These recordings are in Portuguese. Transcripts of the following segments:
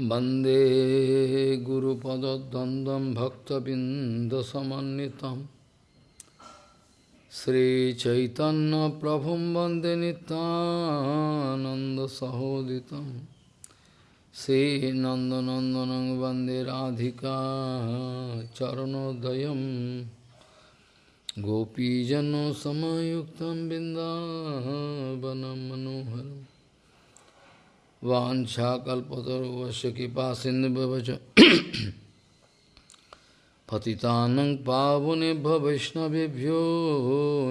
वन्दे गुरुपदद्वन्द्वं भक्तबिन्दसमन्वितं श्रीचैतन्यप्रभुं वन्दे नितानन्दसहोदितं श्रीनन्दनन्दनं वन्दे राधिका चरणोदयं गोपीजनसमयुक्तं बिन्दावनं मनोहरम् वाछाकल्पतरुवश कृपा सिन्धुवच पतितानं पावनेभ्य वैष्णवेभ्यो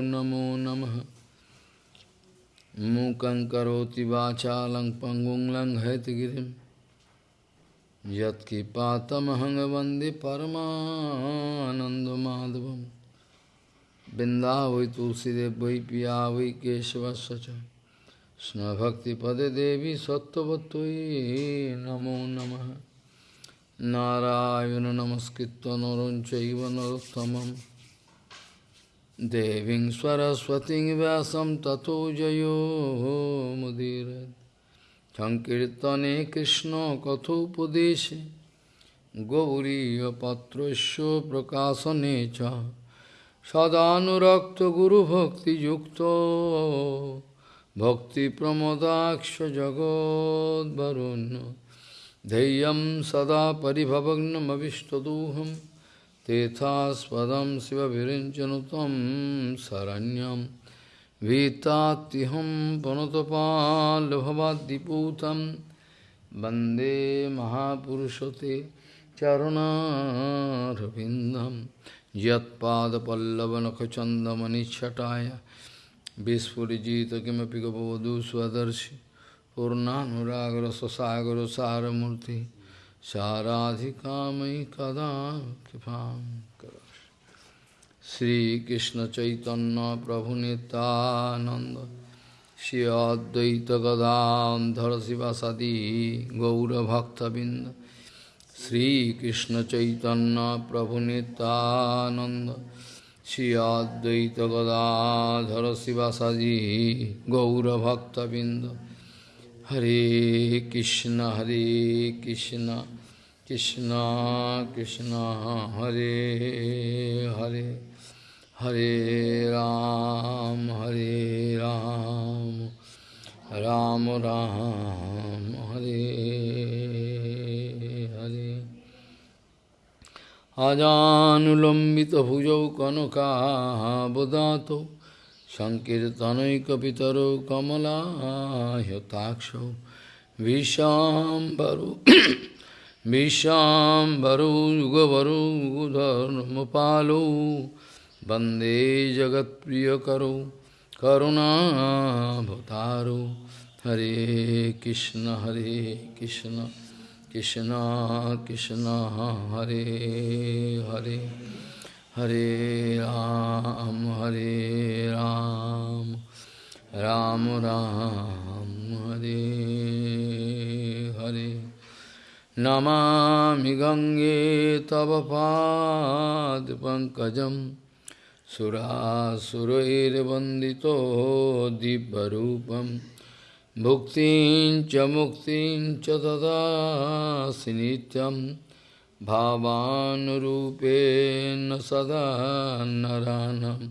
नमो नमः। मूकं करोति वाचालं पङ्गुं लङ्घयतगिरिं यत्कृपातमहं वंदे बिन्दा वै तुलसीदेव वै पिया वै केशवस्य च। कृष्णभक्तिपदे देवी सत्त्ववत्त्वयि नमो नमः नारायण नमस्कृत्य नरं चैव नरोत्तमं देवीं सरस्वतीं व्यासं ततो जयो मुदीरयत् सङ्कीर्तने कृष्णकथोपदेशे गौरीयपत्रस्य प्रकाशने च सदानुरक्तगुरुभक्तियुक्तो भक्तिप्रमोदाक्ष जगोद्वरुण्य धैर्यं सदा परिभवग्नमविष्टदोहं तेथास्पदं शिवविरिञ्चनु तं शरण्यं भीतात्तिहं पुनतपाल्भवाद्दिपूतं वन्दे महापुरुषते चरुणारविन्दं यत्पादपल्लवनखचन्दमनिच्छटाय Vispurigita kimapi gopavadu swadarshi Purnanuragra sasagara saramurti Saradhikamai kada kipam karash Sri Krishna Chaitanya Prabhu Nityananda Shri Advaita Gadadhar Sivasadi Gaura Bhakta Binda Sri Krishna Chaitanya Prabhu Nityananda Shri Advaita Gadadhara Sivasadi Gaura Bhakta Binda Hare Krishna Hare Krishna Krishna Krishna Hare Hare. Hare Ram Hare Ram. Ram Ram Hare अजानुलम्बितभुजौ कनकाबदातौ सङ्कीर्तनैकपितरौ कमलायताक्षौ विशाम्बरौ विशाम्बरौ युगवरौ युगधर्मपालौ वन्दे जगत्प्रियकरौ करुणाभतारौ हरे कृष्ण हरे Krishna Krishna Krishna Hare Hare Hare Ram Hare Ram Ram Ram Hare Hare. Namami Gange Tava Pad Pankajam Surasurair Vandito Dibbarupam Bhuktin cha muktin cha dadasi nityam bhavanurupena sada naranam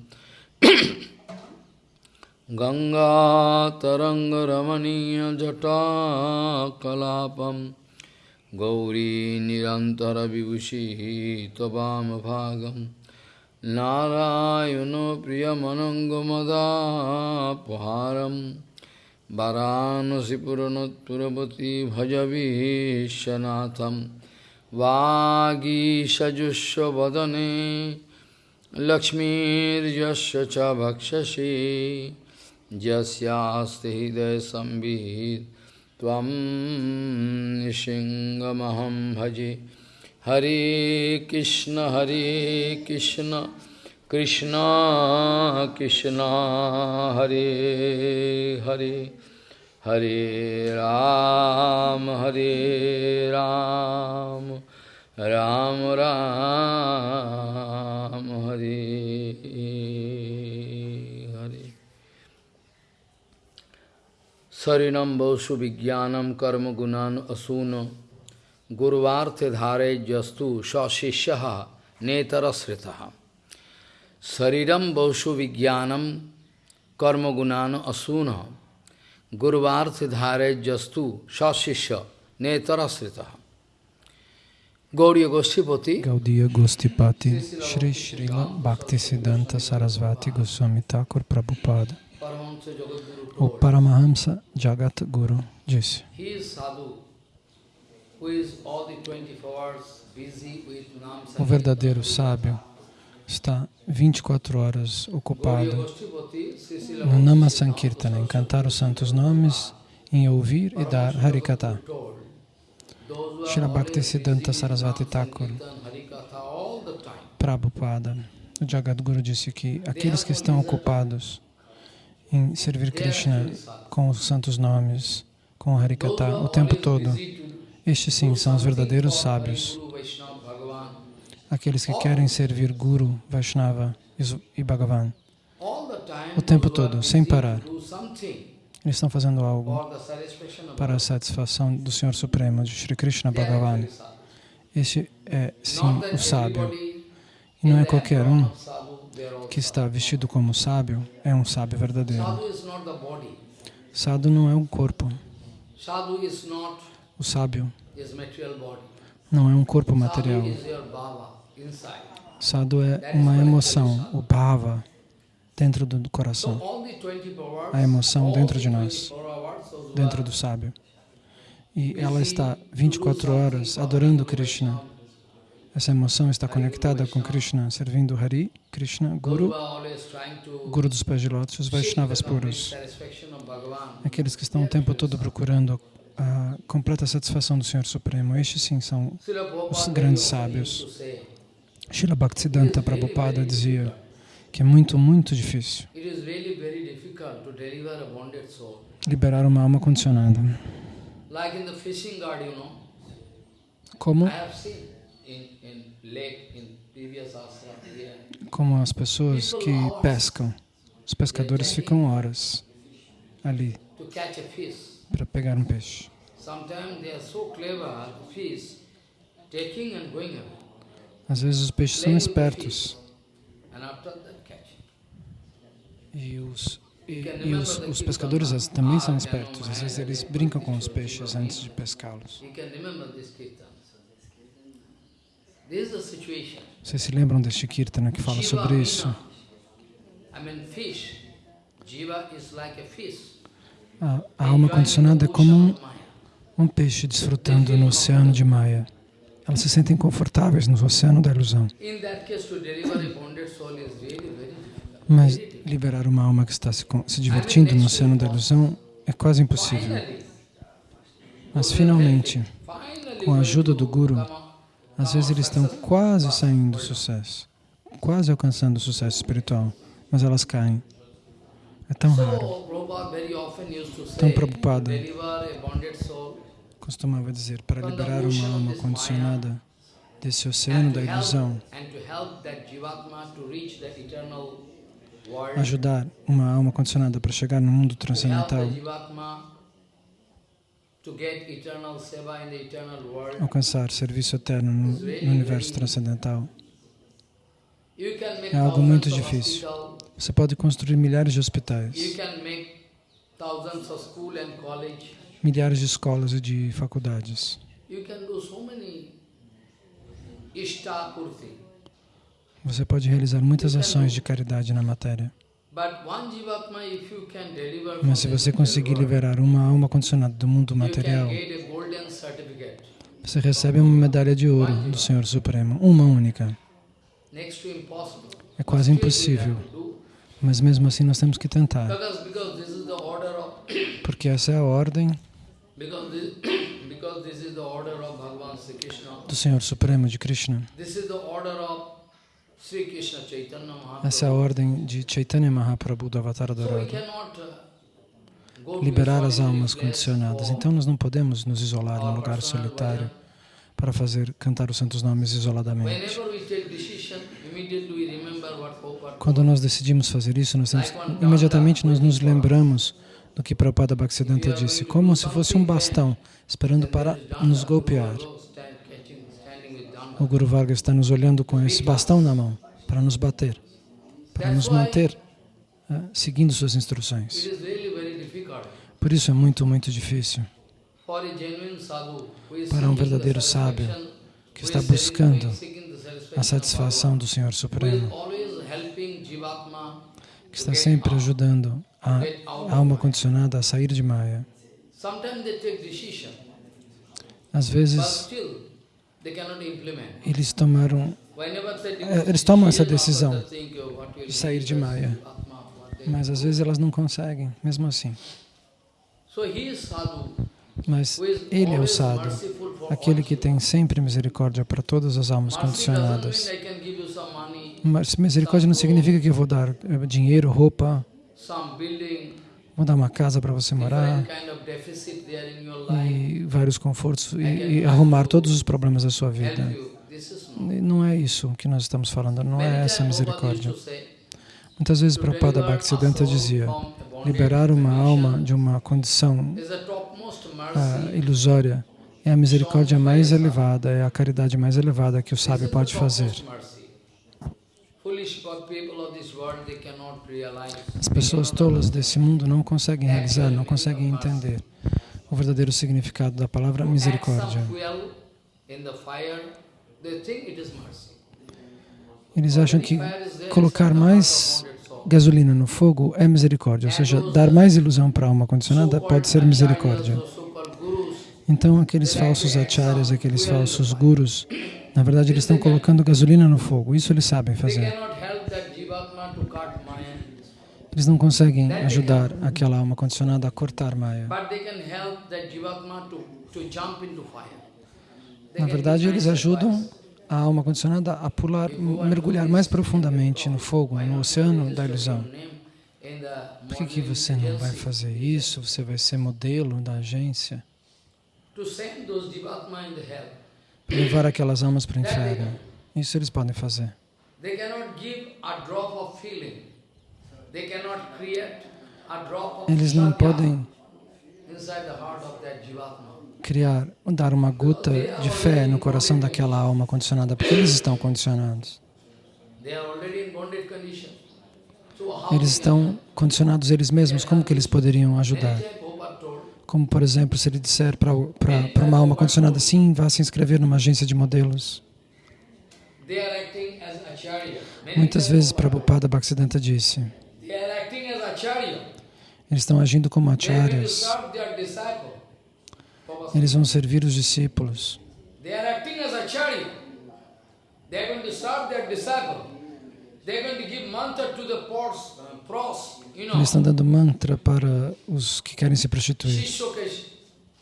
Ganga taranga ramaniya jata kalapam Gauri nirantara vibhushi tvam bhagam Narayano priyamanangamada paharam वाराणसीपुरनोत्पुरवती भजवीशनाथं वागीषजुष्वदने लक्ष्मीर्यस्य च भक्षसि यस्यास्ति हृदयसंवित् त्वं निशिङ्गमहं भजे हरे कृष्ण हरे कृष्ण कृष्ण कृष्ण, हरे हरे हरे राम हरे राम राम राम, हरे हरे। शरीरम बहुषु विज्ञान कर्म गुणान असून गुरुवार्थ धारे जस्तु सशिष्य नेतरश्रिता। Sariram baushu vijnanam karma gunana asuna Gurvarte dhare jastu sashisha netarasritaha Gauriya Goshtipati Gaudiya Gostipati Shri Srila Bhaktisiddhanta Sarasvati Goswami Thakur Prabhupada O Paramahamsa Jagat Guru disse he is sadhu who is all the 24 hours busy with Nam O verdadeiro sábio está 24 horas ocupado no Nama Sankirtana, em cantar os santos nomes, em ouvir e dar Harikata. always Bhaktisiddhanta Sarasvati Thakur. Prabhupada, o Jagadguru disse que aqueles que estão ocupados em servir Krishna com os santos nomes, com o Harikata, o tempo todo, estes sim são os verdadeiros sábios. Aqueles que querem servir Guru, Vaishnava e Bhagavan. O tempo todo, sem parar. Eles estão fazendo algo para a satisfação do Senhor Supremo, de Sri Krishna Bhagavan. Este é, sim, o sábio. E não é qualquer um que está vestido como sábio, é um sábio verdadeiro. Sadhu não é um corpo. O sábio não é um corpo material. Sadhu é uma emoção, o bhava, dentro do coração, all the 24 hours, a emoção dentro de nós, 24 hours, those who dentro do sábio. E ela está 24 horas adorando Krishna. Essa emoção está conectada com Krishna, servindo Hari, Krishna, Guru, Guru dos pés de lótus, os Vaishnavas puros. Aqueles que estão o tempo todo procurando a completa satisfação do Senhor Supremo. Estes sim são os grandes sábios. Srila Bhaktisiddhanta Prabhupada dizia que é muito, muito difícil liberar uma alma condicionada. Como, como as pessoas que pescam, os pescadores ficam horas ali para pegar um peixe. Sometimes they are so clever, fish, taking and going away. Às vezes os peixes são espertos. E os, e, e os, os pescadores também são espertos. Às vezes eles brincam com os peixes antes de pescá-los. Vocês se lembram deste Kirtana que fala sobre isso? A alma condicionada é como um, um peixe desfrutando no oceano de Maya. Elas se sentem confortáveis no oceano da ilusão. Mas liberar uma alma que está se, se divertindo no oceano da ilusão é quase impossível. Mas finalmente, com a ajuda do Guru, às vezes eles estão quase saindo do sucesso, quase alcançando o sucesso espiritual, mas elas caem. É tão raro. So, Prabhupada Costumava dizer, para liberar uma alma condicionada desse oceano da ilusão, ajudar uma alma condicionada para chegar no mundo transcendental, alcançar serviço eterno no, no universo transcendental. É algo muito difícil. Você pode construir milhares de hospitais, milhares de escolas e de faculdades. Você pode realizar muitas ações de caridade na matéria. Mas se você conseguir liberar uma alma condicionada do mundo material, você recebe uma medalha de ouro do Senhor Supremo, uma única. É quase impossível, mas mesmo assim nós temos que tentar, porque essa é a ordem do Senhor Supremo de Krishna. This is the order of Sri Krishna Chaitanya Essa é a ordem de Chaitanya Mahaprabhu do Avatar Dourado. uh, Liberar as almas condicionadas. Então nós não podemos nos isolar num our lugar solitário para fazer cantar os santos nomes isoladamente. Quando nós decidimos fazer isso, nós temos, imediatamente nós nos lembramos do que Prabhupada Bhaktisiddhanta disse, como se fosse um bastão esperando para nos golpear. O Guru Varga está nos olhando com esse bastão na mão para nos bater, para nos manter uh, seguindo suas instruções. Por isso é muito, muito difícil Para um verdadeiro sábio que está buscando a satisfação do Senhor Supremo, que está sempre ajudando a alma condicionada a sair de Maya. Às vezes, eles tomaram Eh, eles tomam essa decisão de sair de Maya. Mas às vezes elas não conseguem, mesmo assim. Mas ele é o for aquele que tem sempre misericórdia para todas as almas condicionadas. Mas misericórdia não significa que eu vou dar eh, dinheiro, roupa, some building, vou dar uma casa para você morar. e vários confortos e, e arrumar todos os problemas da sua vida. E Não é isso que nós estamos falando, não é essa misericórdia. Muitas vezes Prabhupada Bhaktisiddhanta dizia, liberar uma alma de uma condição ah, ilusória. É a misericórdia mais elevada, é a caridade mais elevada que o sábio pode fazer. topmost mercy. Foolish people of this world, they cannot realize. As pessoas tolas desse mundo não conseguem realizar, não conseguem entender o verdadeiro significado da palavra misericórdia. Eles acham que colocar mais gasolina no fogo é misericórdia, ou seja, dar mais ilusão para a alma condicionada pode ser misericórdia. Então, aqueles falsos acharyas, aqueles falsos gurus, na verdade, eles estão colocando gasolina no fogo. Isso eles sabem fazer. Eles não conseguem ajudar aquela alma condicionada a cortar Maya. Na verdade, eles ajudam a alma condicionada a pular, mergulhar mais profundamente no fogo, no oceano da ilusão. Por que, que você não vai fazer isso? Você vai ser modelo da agência? To send those jivatma in the hell. Levar aquelas almas para o inferno. Isso eles podem fazer. Eles não podem criar, dar uma gota de fé no coração daquela alma condicionada, porque eles estão condicionados. Eles estão condicionados eles mesmos, como que eles poderiam ajudar? Como, por exemplo, se ele disser para uma alma condicionada, sim, vá se inscrever numa agência de modelos. Muitas vezes Prabhupada- Bhaktisiddhanta disse, eles estão agindo como acharyas, eles vão servir os discípulos. They are acting as acharya. They are going to serve their disciple. Eles estão dando mantra para os que querem se prostituir. Shishya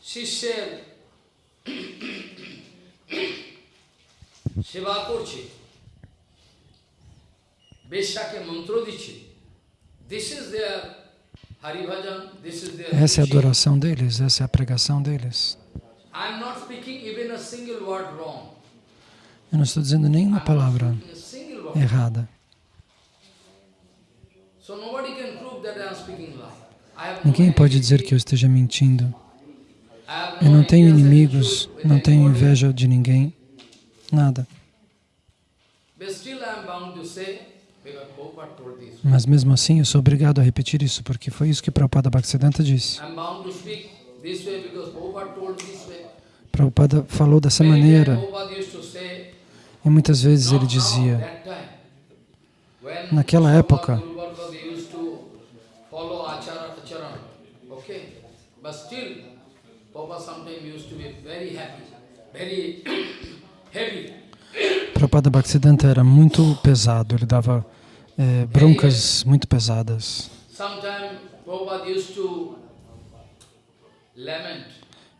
Shishya সেবা করছে বেশ্যাকে মন্ত্র দিচ্ছে this is there Haribhajan this is there Essa é a adoração deles, essa é a pregação deles. I am not speaking even a single word wrong. Eu não estou dizendo nenhuma palavra A single word. errada. Ninguém pode dizer que eu esteja mentindo. Eu não tenho inimigos, não tenho inveja de ninguém, nada. Mas mesmo assim eu sou obrigado a repetir isso, porque foi isso que Prabhupada Bhaktisiddhanta disse. Prabhupada falou dessa maneira e muitas vezes ele dizia, Naquela época. Guru Varga, they used to follow achara, acharan, okay? But still, Prabhupada sometimes used to be very happy, very heavy. Prabhupada Bhaktisiddhanta era muito pesado, ele dava eh, broncas muito pesadas.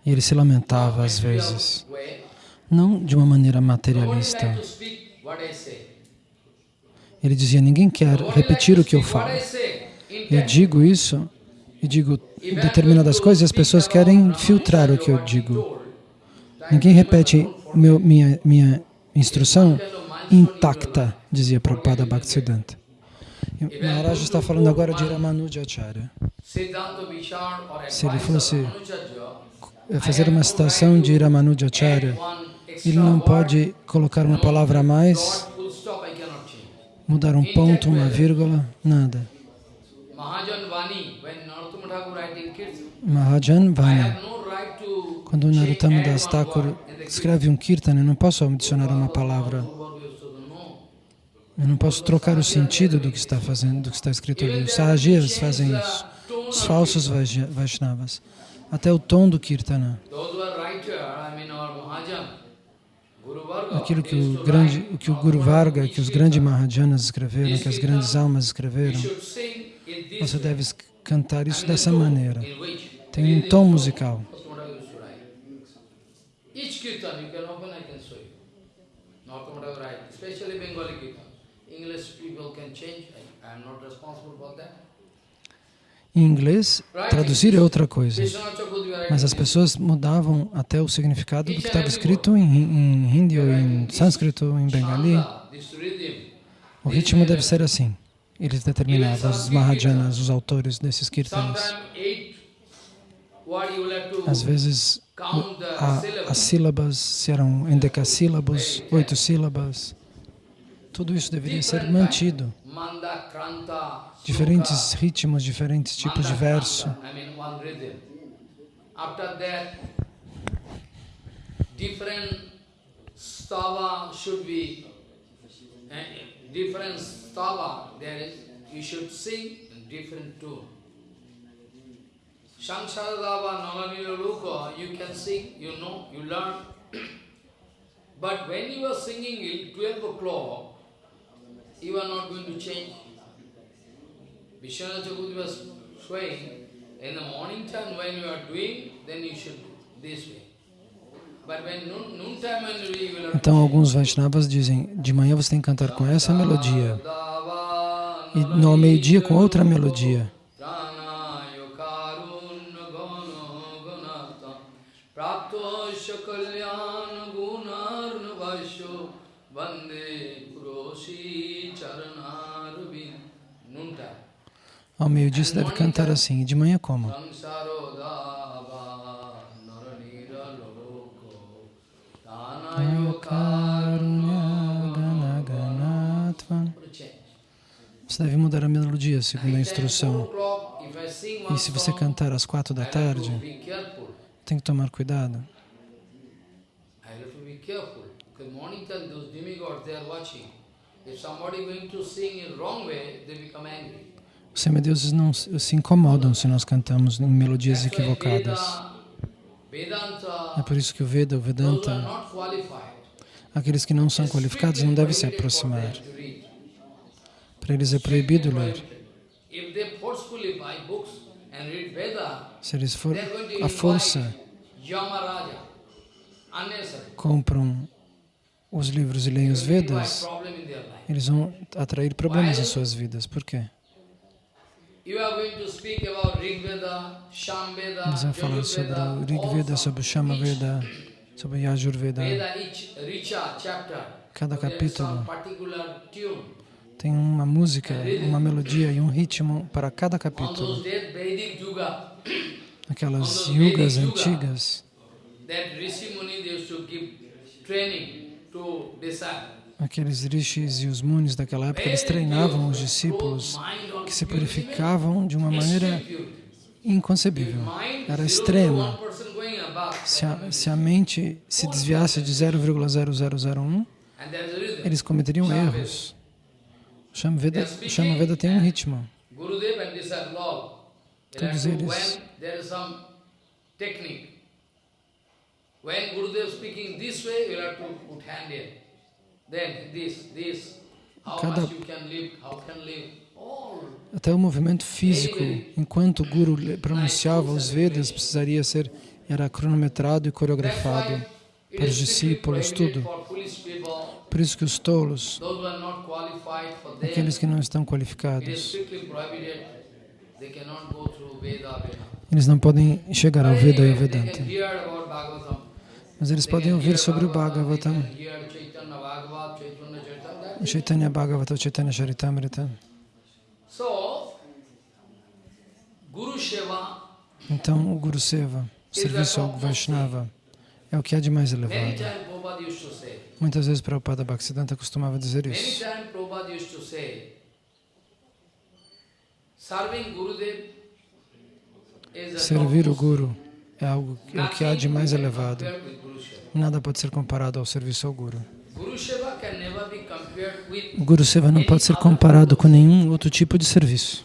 E ele se lamentava às vezes, não de uma maneira materialista. Ele dizia, ninguém quer repetir o que eu falo. Eu digo isso e digo determinadas coisas e as pessoas querem filtrar o que eu digo. Ninguém repete meu, minha, minha instrução intacta, dizia Prabhupada Bhaktisiddhanta. Maharaj está falando agora de Ramanuja Acharya. Siddhanta Vichar or Se ele fosse Ramanujacharya, fazer uma citação de Ramanuja Acharya, one Ele não pode colocar uma palavra a mais, mudar um ponto, uma vírgula, nada. Mahajan I Vani. have no right to Quando Narottama Das Thakur escreve um kirtan, eu não posso adicionar uma palavra. Eu não posso trocar o sentido do que está fazendo, do que está escrito ali. Os Sahajias fazem isso. Os falsos Vaishnavas. Até o tom do kirtana. Aquilo que o grande, o que o Guru Varga, que os grandes Mahajanas escreveram, que as grandes almas escreveram, você deve cantar isso dessa maneira. Tem um tom musical. Narottama Thakur used to write. Each kirtan you can open, I can show you. Narottama Thakur write, especially Bengali kirtan. English people can change, I am not responsible for that. Em inglês, traduzir é outra coisa. Mas as pessoas mudavam até o significado do que estava escrito em, em hindi ou em sânscrito, em bengali. O ritmo deve ser assim. Eles determinavam, os Mahajanas, os autores desses kirtanas. Às vezes, as sílabas se eram em decassílabos, oito sílabas. Tudo isso deveria ser mantido. Diferentes ritmos, diferentes tipos de verso. different stava should be, eh, different stava there is, you should sing in different tune. Samsaradava Nalanila Luka, you can sing, you know, you learn. but when you are singing it 12 o'clock, you are not going to change. Vishwanath Chakravarti was showing, in the morning time when you are doing, then you should do this way. Então, alguns Vaishnavas dizem, de manhã você tem que cantar com essa melodia. E no meio-dia com outra melodia. Ao meio-dia você deve cantar assim. E de manhã como? Você deve mudar a melodia segundo a instrução. E se você cantar às quatro da tarde, tem que tomar cuidado. Os semideuses não se incomodam se nós cantamos em melodias equivocadas. É por isso que o Veda, o Vedanta, aqueles que não são qualificados não devem se aproximar. Para eles é proibido ler. Se eles for à força compram os livros e leem os Vedas, eles vão atrair problemas em suas vidas. Por quê? Eles vão falar sobre o Rig Veda, sobre o Shama Veda, sobre o Yajur Veda. Cada capítulo tem uma música, uma melodia e um ritmo para cada capítulo. Aquelas yugas antigas, that Rishi Muni used to give training to decide. Aqueles rishis e os munis daquela época, eles treinavam os discípulos que se purificavam de uma maneira inconcebível. Era extrema. Se a, se a mente se desviasse de 0,0001, eles cometeriam erros. O Shama Veda, tem um ritmo. Todos eles- When Gurudev speaking this way, you have to put hand here. Then this, this. How Cada- Até o movimento físico, enquanto o Guru pronunciava os Vedas, precisaria ser, era cronometrado e coreografado para os discípulos, tudo. Por isso que os tolos, aqueles que não estão qualificados, eles não podem chegar ao Veda e ao Vedanta. Mas eles podem ouvir sobre o Bhagavatam, Bhagavatam, they can hear Chaitanya Bhagavat, Chaitanya Charitamrita. o Chaitanya Bhagavata, Chaitanya Charitamrita. Então, o Guru Seva, o serviço ao Vaishnava, é o que há de mais elevado. Muitas vezes Prabhupada Bhaktisiddhanta costumava dizer isso. Servir o Guru é algo é o que há de mais elevado. Nada pode ser comparado ao serviço ao Guru. Guru Seva can never O Guru Seva não pode ser comparado com nenhum outro tipo de serviço.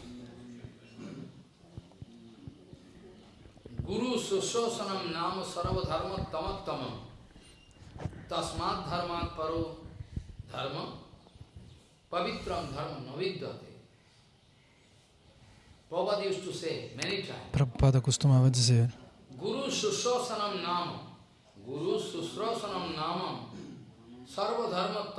Guru Sushosanam Nama Sarva Dharma Tamat Tamam. Tasmat Dharmat Paro Dharma Pavitram Dharma Prabhupada used to say many times Prabhupada costumava dizer: Guru Sushosanam Nama Guru Sushosanam Nama Sarva Dharma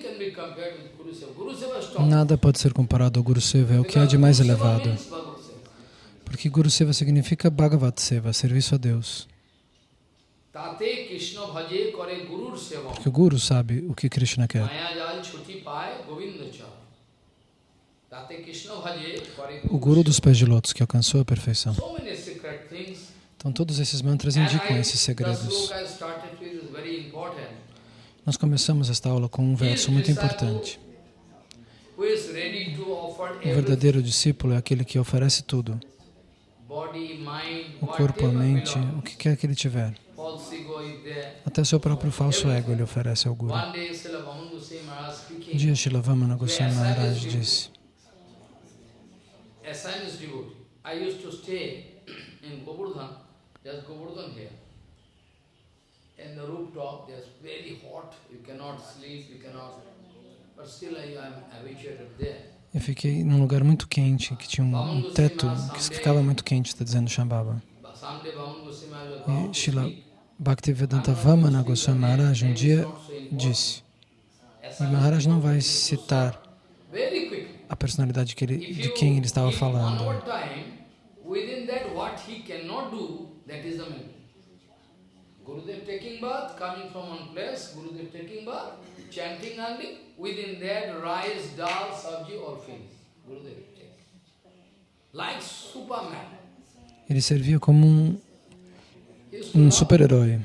Can be compared with Guru Seva. Guru Seva is top. Nada pode ser comparado ao Guru Seva, é o que há de mais elevado. Porque Guru Seva significa Bhagavat Seva, serviço a Deus. Porque o Guru sabe o que Krishna quer. O Guru dos pés de lótus que alcançou a perfeição. So many secret things. Então todos esses mantras indicam esses segredos. Nós começamos esta aula com um verso muito importante. O verdadeiro discípulo é aquele que oferece tudo. O corpo, a mente, o que quer que ele tiver. Até seu próprio falso ego ele oferece ao Guru. Um dia Shilavamana Goswami Maharaj disse as Chinese devotee. I used to stay in Govardhan, just Govardhan here. In the rooftop, there's very hot, you cannot sleep, you cannot, but still I am habituated there. Eu fiquei num lugar muito quente, que tinha um, teto que ficava muito quente, está dizendo Shambhava. E Shila. Bhaktivedanta Vamana Goswami Maharaj um dia disse, e Maharaj não vai citar a personalidade que ele, de quem ele estava falando. That is the meaning. Gurudev taking bath, coming from one place, Gurudev taking bath, chanting only, within that rice, dal, sabji, all finished. Gurudev take. Like Superman. Ele servia como um, um super-herói.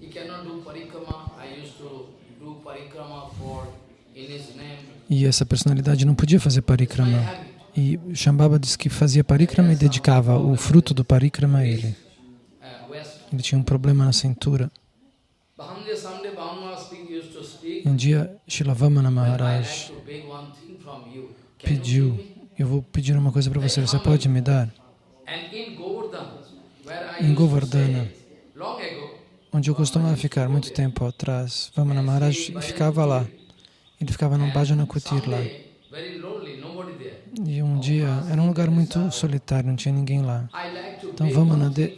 He cannot do parikrama. I used to do parikrama for in his name. E essa personalidade não podia fazer parikrama. E Shambhava disse que fazia parikrama e dedicava o fruto do parikrama a ele. Ele tinha um problema na cintura. Um dia Shilavamana Maharaj pediu, eu vou pedir uma coisa para você, você pode me dar? Em Govardhana. Onde eu costumava ficar muito tempo atrás, Vamana Maharaj ficava lá. Ele ficava num Bhajana Kutir lá. E um dia, era um lugar muito solitário, não tinha ninguém lá. Então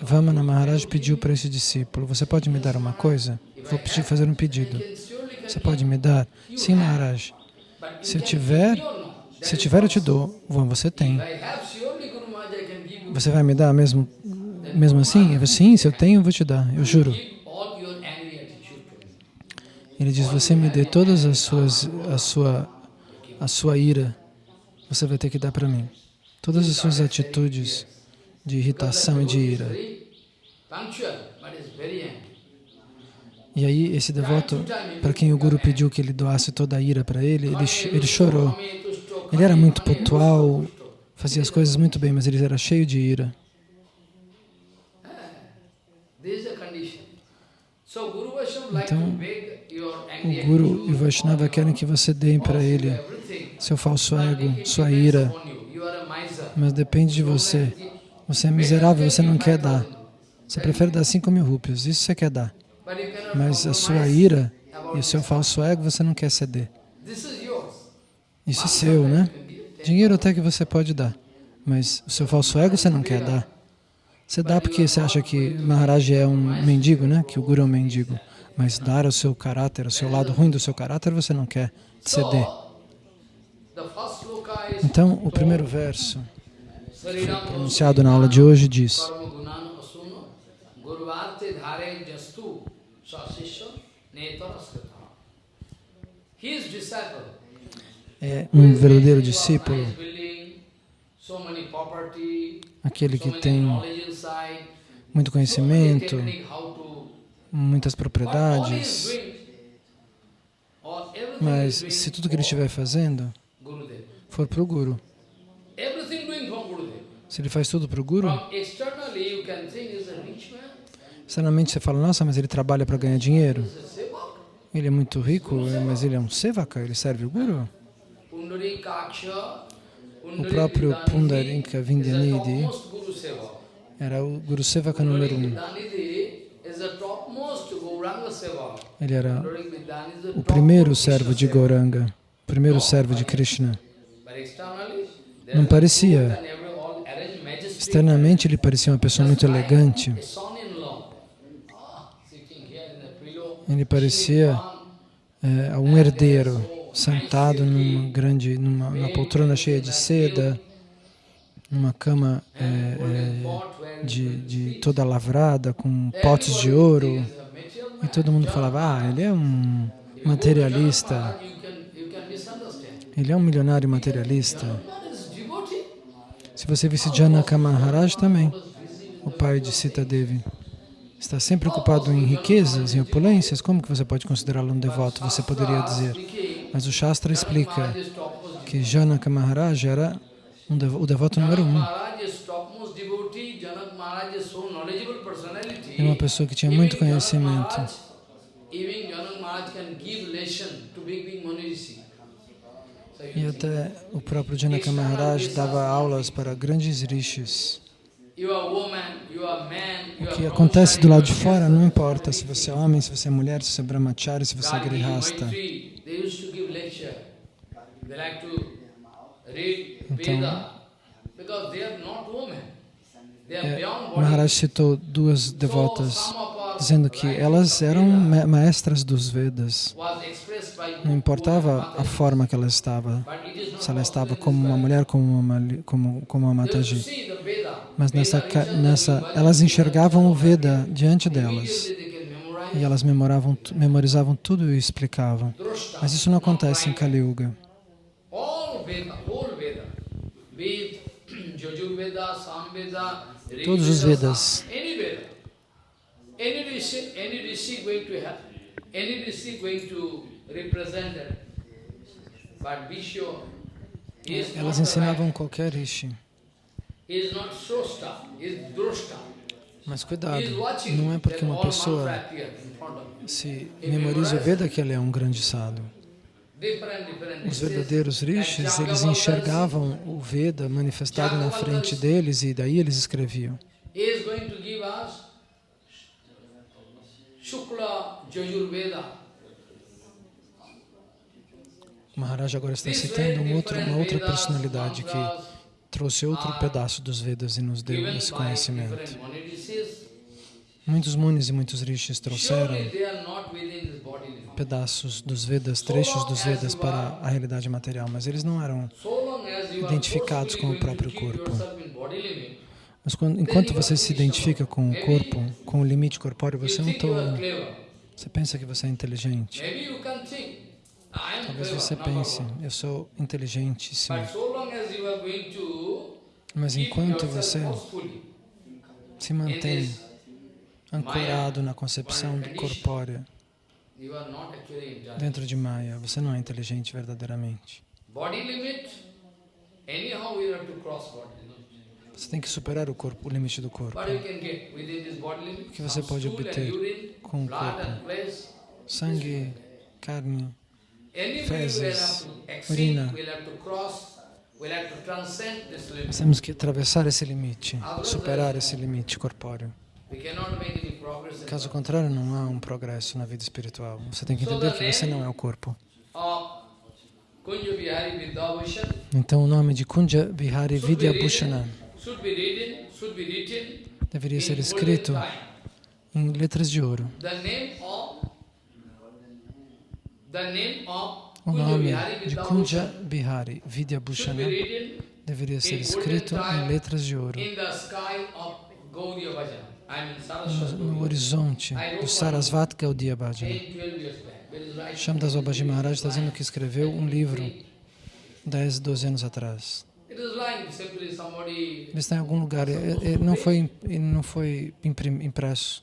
Vamana, Maharaj pediu para esse discípulo, você pode me dar uma coisa? Vou pedir, fazer um pedido. Você pode me dar? Sim, Maharaj. Se eu tiver, se eu tiver eu te dou. Bom, você tem. Você vai me dar mesmo, mesmo assim? Eu sim, se eu tenho, eu vou te dar. Eu juro. Ele diz, você me dê todas as suas, a sua, a sua ira, você vai ter que dar para mim. Todas as suas atitudes de irritação e de ira. E aí esse devoto, para quem o Guru pediu que ele doasse toda a ira para ele, ele, ele chorou. Ele era muito pontual, fazia as coisas muito bem, mas ele era cheio de ira. Então, O Guru e o Vaishnava querem que você dê para ele seu falso ego, sua ira, mas depende de você. Você é miserável, você não quer dar. Você prefere dar 5 mil rúpias, isso você quer dar. Mas a sua ira e o seu falso ego você não quer ceder. Isso é seu, né? Dinheiro até que você pode dar, mas o seu falso ego você não quer dar. Você dá porque você acha que Maharaj é um mendigo, né? Que o Guru é um mendigo. Mas dar o seu caráter, o seu lado ruim do seu caráter, você não quer ceder. Então, o primeiro verso, pronunciado na aula de hoje, diz é um verdadeiro discípulo, aquele que tem muito conhecimento, muitas propriedades, mas se tudo que ele estiver fazendo for para o Guru, se ele faz tudo para o Guru, externamente você fala, nossa, mas ele trabalha para ganhar dinheiro. Ele é muito rico, mas ele é um sevaka, ele serve o Guru. O próprio Pundarinka Vindyanidhi era o Guru Sevaka número um. Ele era o primeiro servo de Gauranga, o primeiro servo de Krishna. Não parecia. Externamente ele parecia uma pessoa muito elegante. Ele parecia é, um herdeiro sentado numa grande, numa, numa poltrona cheia de seda, numa cama é, é, de, de toda lavrada, com potes de ouro. E todo mundo falava, ah, ele é um materialista. Ele é um milionário materialista. Se você visse Janaka Maharaj também, o pai de Sita Devi, está sempre ocupado em riquezas, em opulências, como que você pode considerá-lo um devoto? Você poderia dizer. Mas o Shastra explica que Janaka Maharaj era um o devoto número um. É uma pessoa que tinha muito conhecimento. E até o próprio Janaka Maharaj dava aulas para grandes rishis. O que acontece do lado de fora não importa se você é homem, se você é mulher, se você é brahmachari, se você é grihasta. Então, é, Maharaj citou duas devotas, dizendo que elas eram maestras dos Vedas. Não importava a forma que ela estava, se ela estava como uma mulher, como uma, como, como uma Mataji. Mas nessa, nessa, elas enxergavam o Veda diante delas. E elas memoravam, memorizavam tudo e explicavam. Mas isso não acontece em Kali Yuga. Todos os Vedas. Elas ensinavam qualquer rishi. Mas cuidado, não é porque uma pessoa se memoriza o Veda que ele é um grande sábio. Os verdadeiros rishis, eles enxergavam o Veda manifestado na frente deles e daí eles escreviam. O Maharaj agora está citando um outro, uma outra personalidade que trouxe outro pedaço dos Vedas e nos deu esse conhecimento. Muitos munis e muitos rishis trouxeram pedaços dos Vedas, trechos dos Vedas para a realidade material, mas eles não eram identificados com o próprio corpo. Mas quando, enquanto você se identifica com o corpo, com o limite corpóreo, você é um tolo. Você pensa que você é inteligente. Talvez você pense, eu sou inteligentíssimo. Mas enquanto você se mantém ancorado na concepção do corpórea, dentro de Maya, você não é inteligente verdadeiramente. Você tem que superar o corpo, o limite do corpo. O que você pode obter com o corpo? Sangue, carne, fezes, urina. Nós temos que atravessar esse limite, superar esse limite corpóreo. Caso contrário, não há um progresso na vida espiritual. Você tem que entender que você não é o corpo. Então, o nome de Kunja Vihari Vidya Bhushana deveria ser escrito em letras de ouro. O nome de Kunja Bihari Vidya Bhushana deveria ser escrito em letras de ouro no, horizonte do Sarasvat Gaudiya Bhajana. Shamdas Babaji Maharaj está dizendo que escreveu um livro 10, 12 anos atrás. Ele está em algum lugar, não foi, não foi impresso.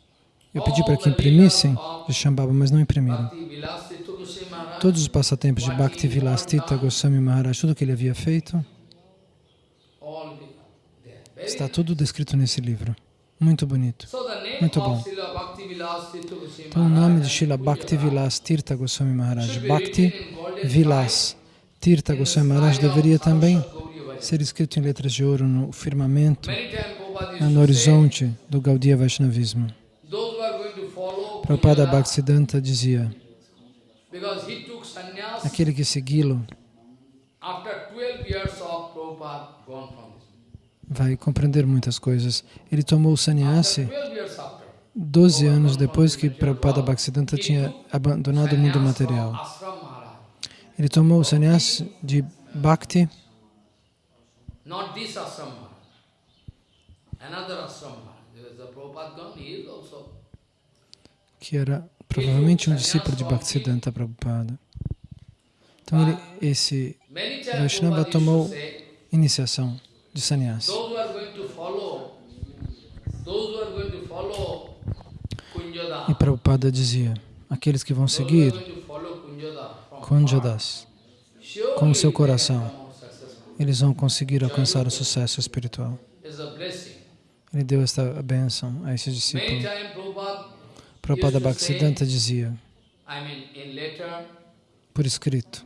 Eu pedi para que imprimissem de Shambhava, mas não imprimiram. Todos os passatempos de Bhakti Vilastita Goswami Maharaj, tudo que ele havia feito, está tudo descrito nesse livro. Muito bonito. Muito bom. Então o nome de Maharaj Srila Bhakti Vilas Tirtha Goswami Maharaj, should be Bhakti Vilas Tirtha Goswami Maharaj deveria também ser escrito em letras de ouro no firmamento, no horizonte do Gaudiya Vaishnavismo. Prabhupada Bhaktisiddhanta dizia, aquele que segui-lo vai compreender muitas coisas. Ele tomou o sannyasi 12 years after. 12 anos depois que Prabhupada Bhaktisiddhanta tinha abandonado o mundo material. Ele tomou o sannyasi de Bhakti, que era provavelmente um discípulo de Bhaktisiddhanta Prabhupada. Então ele, esse Vaishnava tomou iniciação de sannyasi. E Prabhupada dizia, aqueles que vão seguir Kunjadas, com o seu coração. eles vão conseguir alcançar o sucesso espiritual. Ele deu esta bênção a esse discípulo. Prabhupada, Bhaktisiddhanta dizia, por escrito,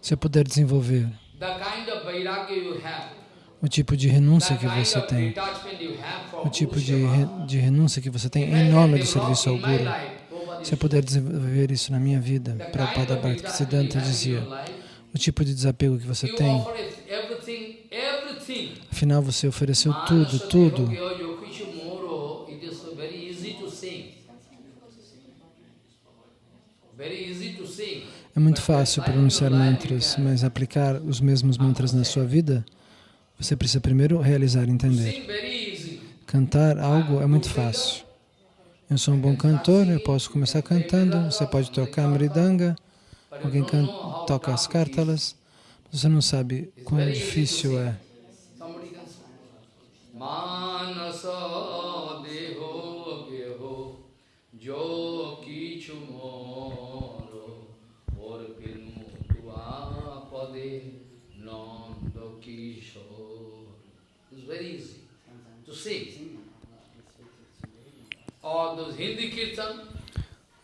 se eu puder desenvolver the kind of vairagya you have, o tipo de renúncia que você of tem, o tipo de, re- de renúncia que você tem em nome do serviço ao Guru, se eu puder desenvolver isso na minha vida, Prabhupada Bhaktisiddhanta dizia, o tipo de desapego que você tem, afinal você ofereceu tudo, tudo. Very easy to sing. Very easy to sing. É muito fácil pronunciar mantras, mas aplicar os mesmos mantras na sua vida, você precisa primeiro realizar e entender. Cantar algo é muito fácil. Eu sou um bom cantor, eu posso começar cantando, você pode tocar mridanga, alguém toca as cártalas, você não sabe quão difícil é.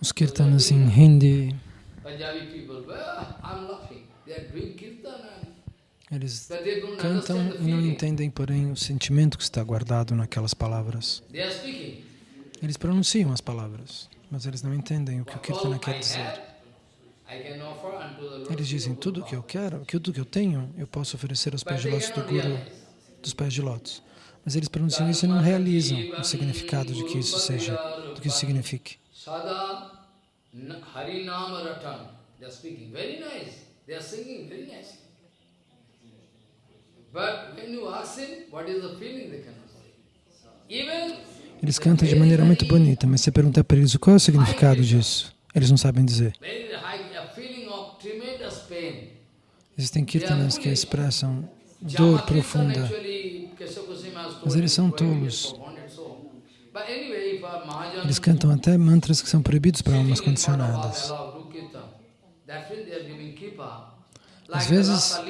Os kirtanas em Hindi, eles cantam e não entendem, porém, o sentimento que está guardado naquelas palavras. Eles pronunciam as palavras, mas eles não entendem o que o kirtana quer dizer. Eles dizem, tudo o que eu quero, tudo que eu tenho, eu posso oferecer aos pés de lótus do Guru, dos pés de lótus. Mas eles pronunciam isso e não realizam o significado de que isso seja, do que isso signifique. Eles cantam de maneira muito bonita, mas você pergunta para eles qual é o significado disso, eles não sabem dizer. Existem kirtanas que expressam dor profunda, mas eles são tolos. Eles cantam até mantras que são proibidos para almas condicionadas. Às vezes,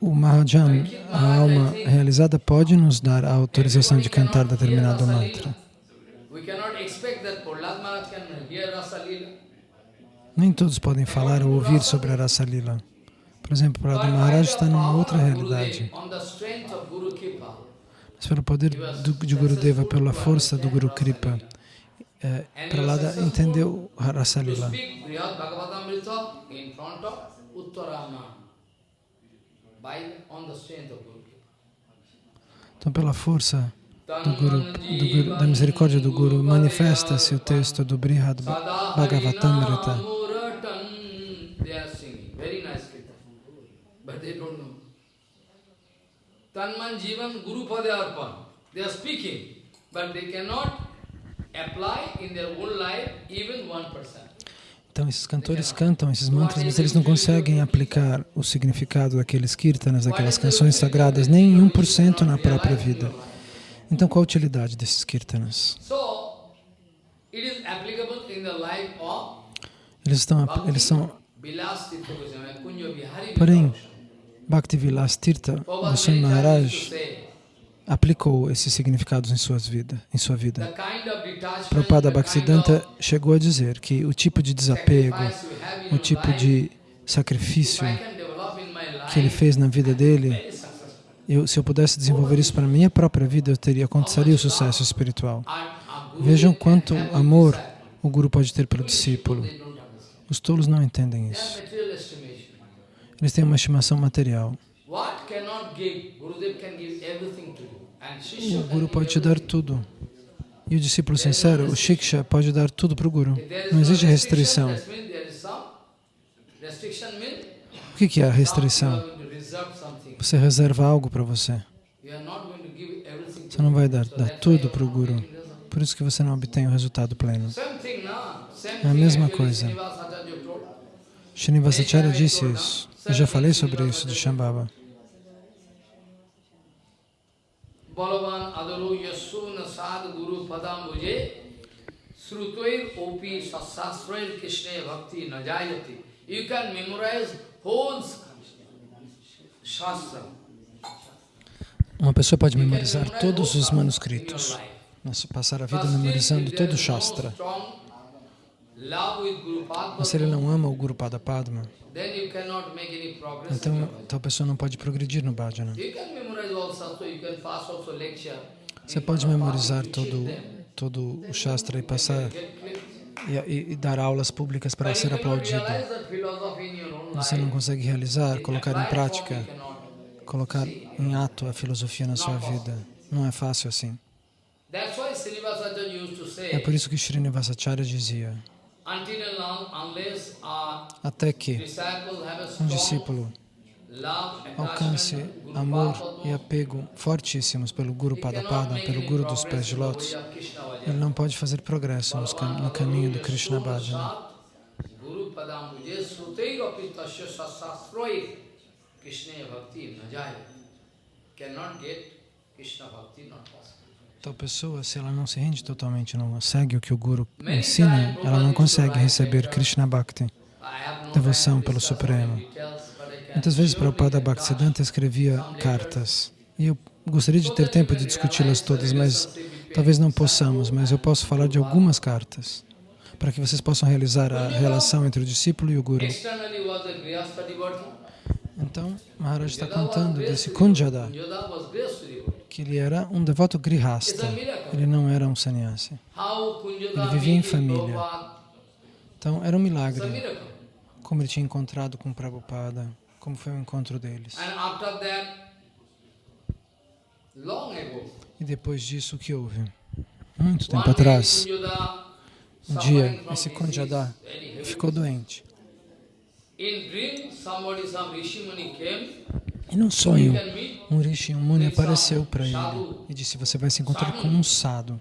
O Mahajan, a alma realizada, pode nos dar a autorização de cantar determinado mantra. Nem todos podem falar ou ouvir sobre a Rasa Lila. Por exemplo, by Maharaj está numa outra realidade. Pelo poder do, de Gurudeva, pela força do Guru Kripa, é, Prahlada entendeu a Rasa to Lila. speak Brihad Bhagavatamrita in front of Uttarama. By on the strength of Guru Kripa. Então, pela força do Guru, do Guru- da misericórdia do Guru, manifesta-se o texto do Brihad Bhagavatamrita. But they don't know. Tanman Jivan Guru Pada Arpan. They are speaking, but they cannot apply in their own life even 1%. Então, esses cantores cantam esses mantras, mas eles não conseguem aplicar o significado daqueles kirtanas, daquelas canções sagradas, nem em 1% na própria vida. Então, qual a utilidade desses kirtanas? Eles, estão, eles são... Porém. Bhaktivilas Tirtha Goswami Maharaj aplicou esses significados em, suas vida, em sua vida. Prabhupada Bhaktisiddhanta chegou a dizer que o tipo de desapego, o tipo de if sacrifício que ele fez na vida dele, eu, se eu pudesse desenvolver isso para a minha própria vida, eu teria alcançaria o sucesso espiritual. Vejam quanto amor o Guru pode ter pelo discípulo. Os tolos não entendem isso. Give everything to you. And O Guru pode te dar tudo. E o discípulo sincero, o Shiksha, pode dar tudo para o Guru. Não existe restrição. O que é a restrição? Você reserva algo para você. Você não vai dar, dar tudo para o Guru. Por isso que você não obtém o resultado pleno. É a mesma coisa. Srinivasacharya disse isso. Eu já falei sobre isso de Shambhava. Uma pessoa pode memorizar todos os manuscritos, mas passar a vida memorizando todo o Shastra. Mas se ele não ama o Guru Pada Padma, então tal pessoa não pode progredir no bhajana. Você pode memorizar todo, todo o Shastra e passar e, e- dar aulas públicas para ser aplaudido. Você não consegue realizar, colocar em prática, colocar em ato a filosofia na sua vida. Não é fácil assim. É por isso que Srinivasacharya dizia, até que um discípulo alcance amor e apego fortíssimos pelo Guru Padapada, pelo Guru dos pés de lótus, ele não pode fazer progresso no caminho do Krishna Bhajana. Krishna Bhakti Najaya. Cannot get Krishna Bhakti, not. Tal pessoa, se ela não se rende totalmente, não segue o que o Guru ensina, ela não consegue receber Krishna Bhakti. Have no Devoção pelo discuss Supremo. can Muitas vezes Prabhupada Bhaktisiddhanta escrevia cartas. E eu gostaria de ter tempo de discuti-las todas, mas talvez não possamos, mas eu posso falar de algumas cartas para que vocês possam realizar a relação entre o discípulo e o Guru. Então, Maharaj está contando desse. Kunjada, que ele era um devoto grihasta, ele não era um sannyasi. Ele vivia em família. Então, era um milagre como ele tinha encontrado com Prabhupada, como foi o encontro deles. E depois disso, o que houve? Muito tempo atrás, um dia, esse Kunjada ficou doente. In dream, somebody, some Rishi Muni came, E num sonho, um Rishi, um Muni apareceu para ele e disse, você vai se encontrar com um sado.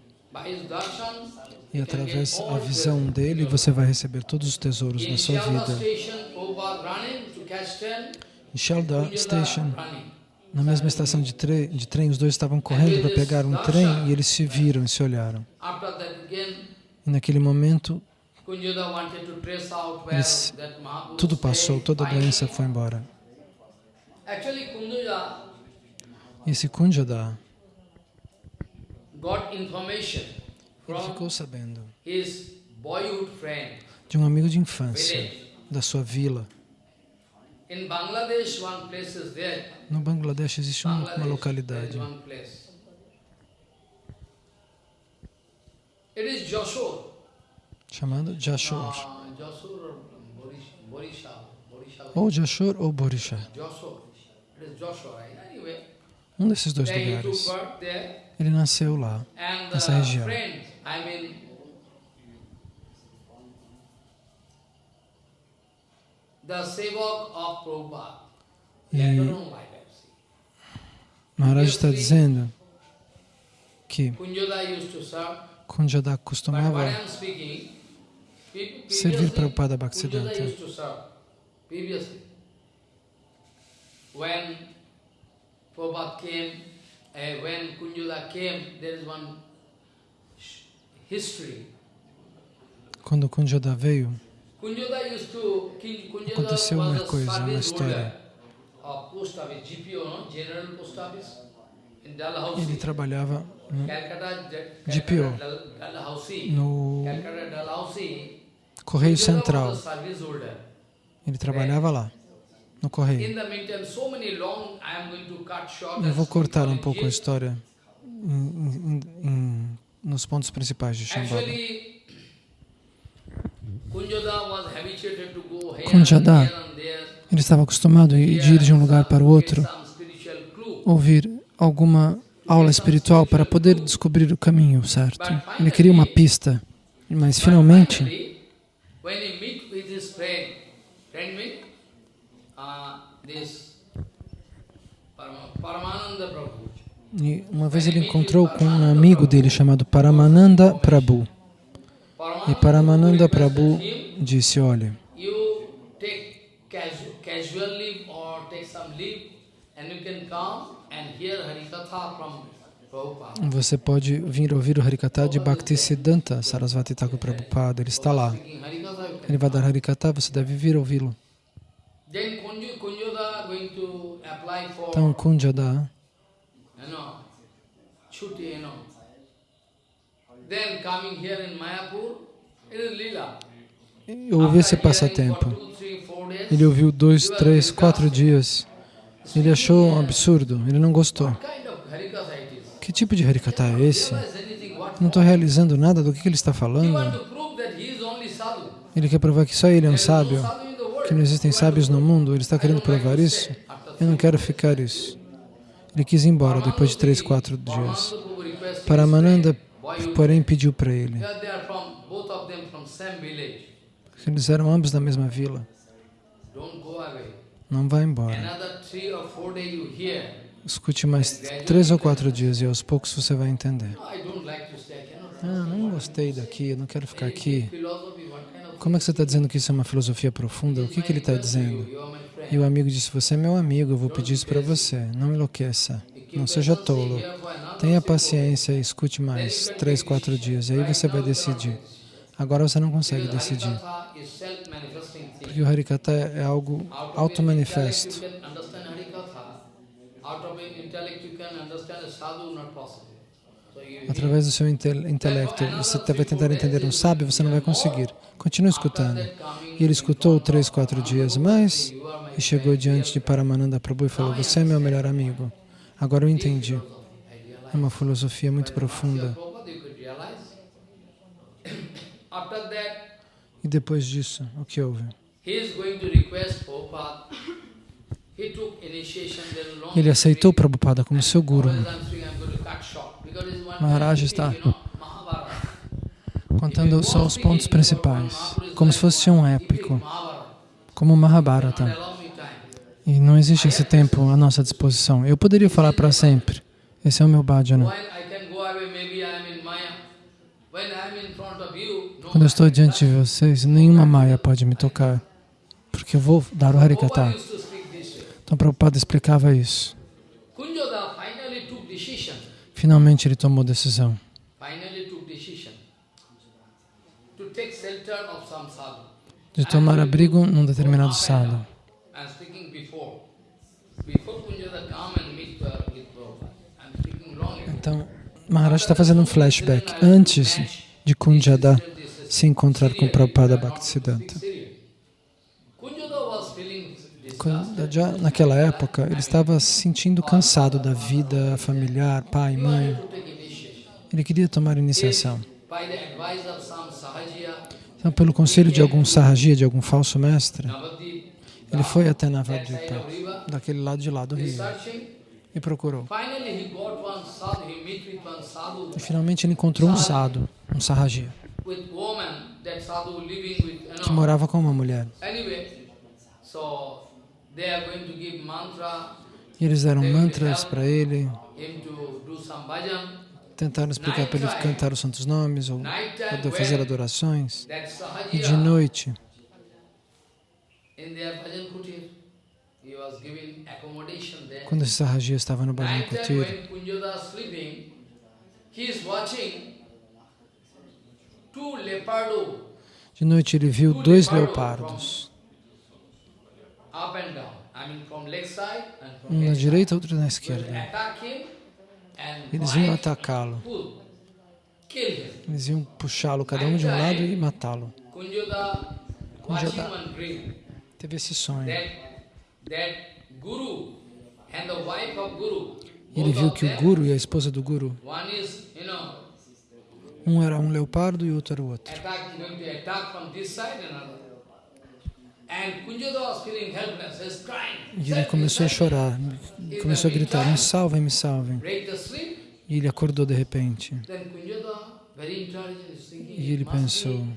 E através da visão dele, você vai receber todos os tesouros da sua vida. Em Shalda Station, na mesma estação de, tre de trem, os dois estavam correndo para pegar um trem e eles se viram e se olharam. E naquele momento, Mahaprabhu tudo passou, toda a doença foi embora. Esse Kunjada, ele ficou sabendo de um amigo de infância, da sua vila. No Bangladesh existe uma, uma localidade is Joshua. Chamada Jashur. Uh. Borisha. Ou Jashur ou Borisha. Um desses dois lugares. Ele nasceu lá. Nessa the região. E Maharaj está dizendo que Kunjada costumava I am speaking, Pre- servir Prabhupada Bhaktisiddhanta. serve. Previously. When Prabhupada came, uh, when Kunjada came, there is one sh- history. Quando Kunjada veio, Aconteceu uma coisa, uma história. ele trabalhava no GPO. No. Correio Central. Ele trabalhava lá, no Correio. Eu vou cortar um pouco a história em- em- em- nos pontos principais de Shambhala. Kunjada. Ele estava acostumado a ir de um lugar para o outro, ouvir alguma aula espiritual para poder descobrir o caminho certo. Ele queria uma pista, mas finalmente, when he meet with his friend, friend mean, uh, this Parama- Paramananda Prabhu. e uma vez ele encontrou com um amigo dele chamado Paramananda Prabhu. E Paramananda Prabhu disse, olha, Harikatha você pode vir ouvir o Harikata de Bhaktisiddhanta Sarasvati Thakur Prabhupada, ele está lá. Ele vai dar Harikata, você deve vir ouvi-lo. Então, Kunjada, eu ouvi esse passatempo. Ele ouviu dois, três, quatro dias. Ele achou um absurdo, ele não gostou. Que tipo de Harikata é esse? Não estou realizando nada do que ele está falando. to prove that he is only sadhu. Ele quer provar que só ele é um sábio, que não existem sábios no mundo. Ele está querendo provar isso. Eu não quero ficar isso. Ele quis ir embora depois de três, quatro dias. Paramananda Prabhu requested Paramananda, his friend, "Boy, you- porém, pediu para ele. Eles eram ambos da mesma vila. Não vá embora. Escute mais três ou quatro dias e aos poucos você vai entender. Ah, não gostei daqui, não quero ficar aqui. Philosophy, what kind of Como é que você está dizendo que isso é uma filosofia profunda? O que, que ele está dizendo? E o amigo disse, você é meu amigo, eu vou pedir isso para você. Não enlouqueça, não seja tolo. Tenha paciência e escute mais, trau's, quatro dias, e aí você vai decidir. Agora você não consegue decidir, porque o Harikata é algo auto-manifesto. Out of intellect you can understand a sadhu, not possible. Através do seu intel- intelecto, você vai tentar entender um sábio, você não vai conseguir. Continue escutando. E ele escutou três, quatro dias mais e chegou diante de Paramananda Prabhu e falou, você é meu melhor amigo. Agora eu entendi. É uma filosofia muito profunda. E depois disso, o que houve? Ele aceitou Prabhupada como seu guru. Maharaj está contando só os pontos principais, como se fosse um épico, como Mahabharata. E não existe esse tempo à nossa disposição. Eu poderia falar para sempre. Esse é o meu bhajana. Quando eu estou diante de vocês, nenhuma maia pode me tocar, porque eu vou dar o Harikata. Então Prabhupada explicava isso. Kunjoda finally took decision. Finalmente ele tomou decisão de tomar abrigo num determinado sadhu. Então, Maharaj está fazendo um flashback antes de Kunjada se encontrar com Prabhupada Bhaktisiddhanta. Já naquela época, ele estava se sentindo cansado da vida familiar, pai, mãe. Ele queria tomar iniciação. Então, pelo conselho de algum sarragia, de algum falso mestre, ele foi até Navadvipa, daquele lado de lá do rio, e procurou. E finalmente ele encontrou um sadhu, um you que morava com uma mulher. E eles deram mantras para ele. Tentaram explicar para ele cantar os santos nomes ou, ou fazer adorações. E de noite, quando esse Sahaji estava no Bhajan Kutir, de noite ele viu dois leopardos, up and down. I mean from left side and from um na direita outro na esquerda. Eles iam atacá-lo, eles iam puxá-lo, cada um de um lado, e matá-lo. Dream Teve esse sonho. ele viu que o Guru e a esposa do Guru, um era um leopardo e o outro era o outro. E ele começou a chorar, começou a gritar, me salvem, me salvem. E ele acordou de repente. E ele pensou,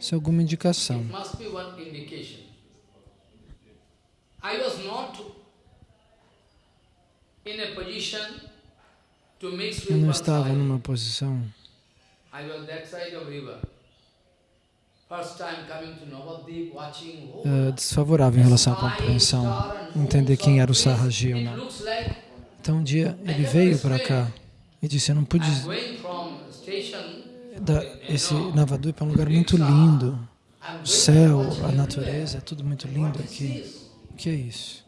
isso é alguma indicação. It must be one indication. I was not in a position to mix Eu não estava numa posição, I was that side of river. Eh, desfavorável em relação à compreensão, entender quem era o Sahaji ou não. Então um dia ele veio para cá e disse, eu não pude dar esse Navadvipa é um lugar muito lindo. I'm O céu, a natureza, é tudo muito lindo aqui. O que é isso?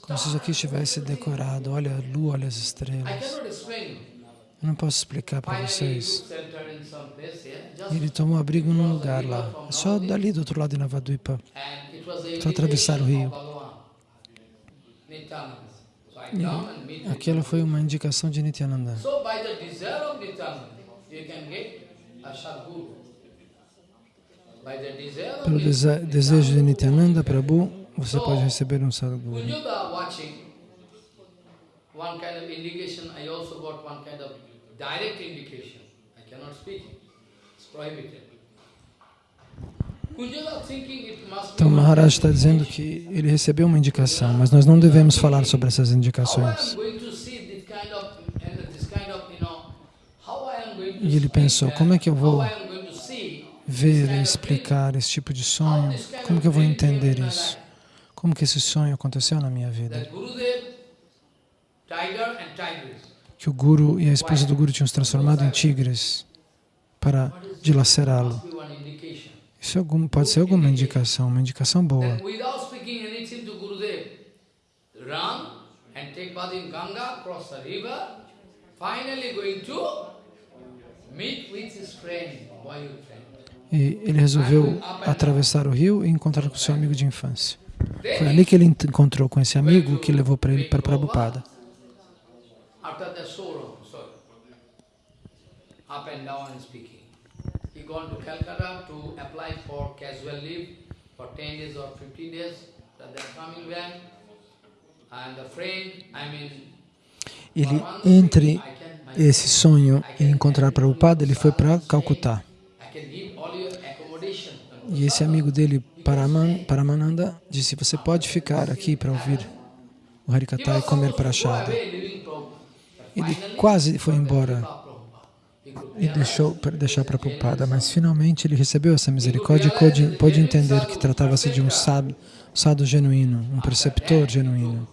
Como se isso aqui estivesse decorado. Olha a lua, olha as estrelas. Eu não posso explicar para vocês. Just E ele tomou abrigo num lugar lá, só dali do outro lado de Navadvipa. A Só atravessar o rio. him. Aquela foi uma indicação de Nityananda. Of Pelo dese- desejo de Nityananda Prabhu, você pode receber um Sadguru. Kunjuda watching, one kind of indication, I also got one kind of direct indication. I cannot speak it. It's prohibited. Então Maharaj está dizendo que ele recebeu uma indicação, mas nós não devemos falar sobre essas indicações. E ele pensou, speak como é que eu vou Ver e explicar esse tipo de sonho, como que eu vou entender isso? Como que esse sonho aconteceu na minha vida? That Gurudev, tiger and tigress. Que o Guru e a esposa do Guru tinham se transformado em tigres para dilacerá-lo. Isso é algum, pode ser alguma indicação, uma indicação boa. E ele resolveu atravessar o rio e encontrar com seu amigo de infância. Foi ali que ele encontrou com esse amigo que levou para ele para Prabhupada. After the sorrow, sorry, up and down and speaking, he gone to Calcutta to apply for casual leave for 10 days or 15 days, then they're coming back, and the friend, I mean, Ele, entre esse sonho e encontrar Prabhupada, ele foi para Calcutá. I can give all your accommodation. E esse amigo dele, Paraman, Paramananda, disse, você pode ficar aqui para ouvir o Harikata e comer prachada. Ele quase foi embora e deixou deixar para Prabhupada, mas finalmente ele recebeu essa misericórdia e pôde, entender que tratava-se de um sábio, genuíno, um preceptor genuíno.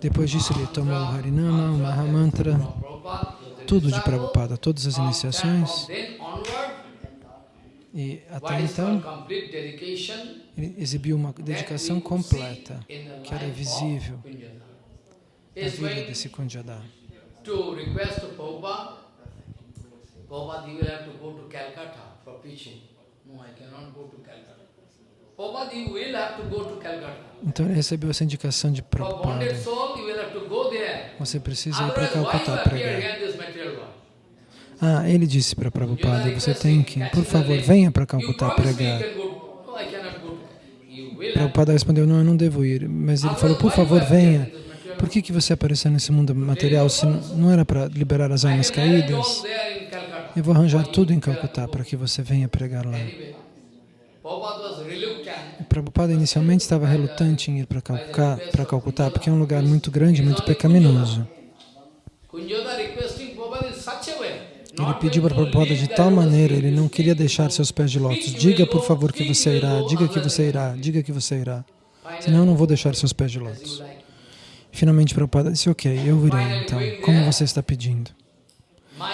Depois disso ele tomou o Harinama, o Mahamantra, tudo de Prabhupada, todas as iniciações e até então ele exibiu uma dedicação completa que era visível na vida desse Kunjada. To request to Prabhupada, Prabhupada, you will have to go to Calcutta for preaching. No, I cannot go to Calcutta. Então ele recebeu essa indicação de Prabhupada. Você precisa ir para Calcutá pregar. Ah, ele disse para Prabhupada, você tem que, por favor, venha para Calcutá pregar. Prabhupada respondeu, não, eu não devo ir. Mas ele falou, por favor, venha. Por que, que você apareceu nesse mundo material se não, era para liberar as almas caídas? Eu vou arranjar tudo em Calcutá para que você venha pregar lá. Anyway, Prabhupada inicialmente estava relutante em ir para Calcutá, para Calcutá, porque é um lugar muito grande, muito pecaminoso. Ele pediu para Prabhupada de tal maneira, ele não queria deixar seus pés de lótus. Diga, por favor, que você irá, diga que você irá, diga que você irá. Senão eu não vou deixar seus pés de lótus. Finalmente Prabhupada disse, ok, eu irei então, como você está pedindo.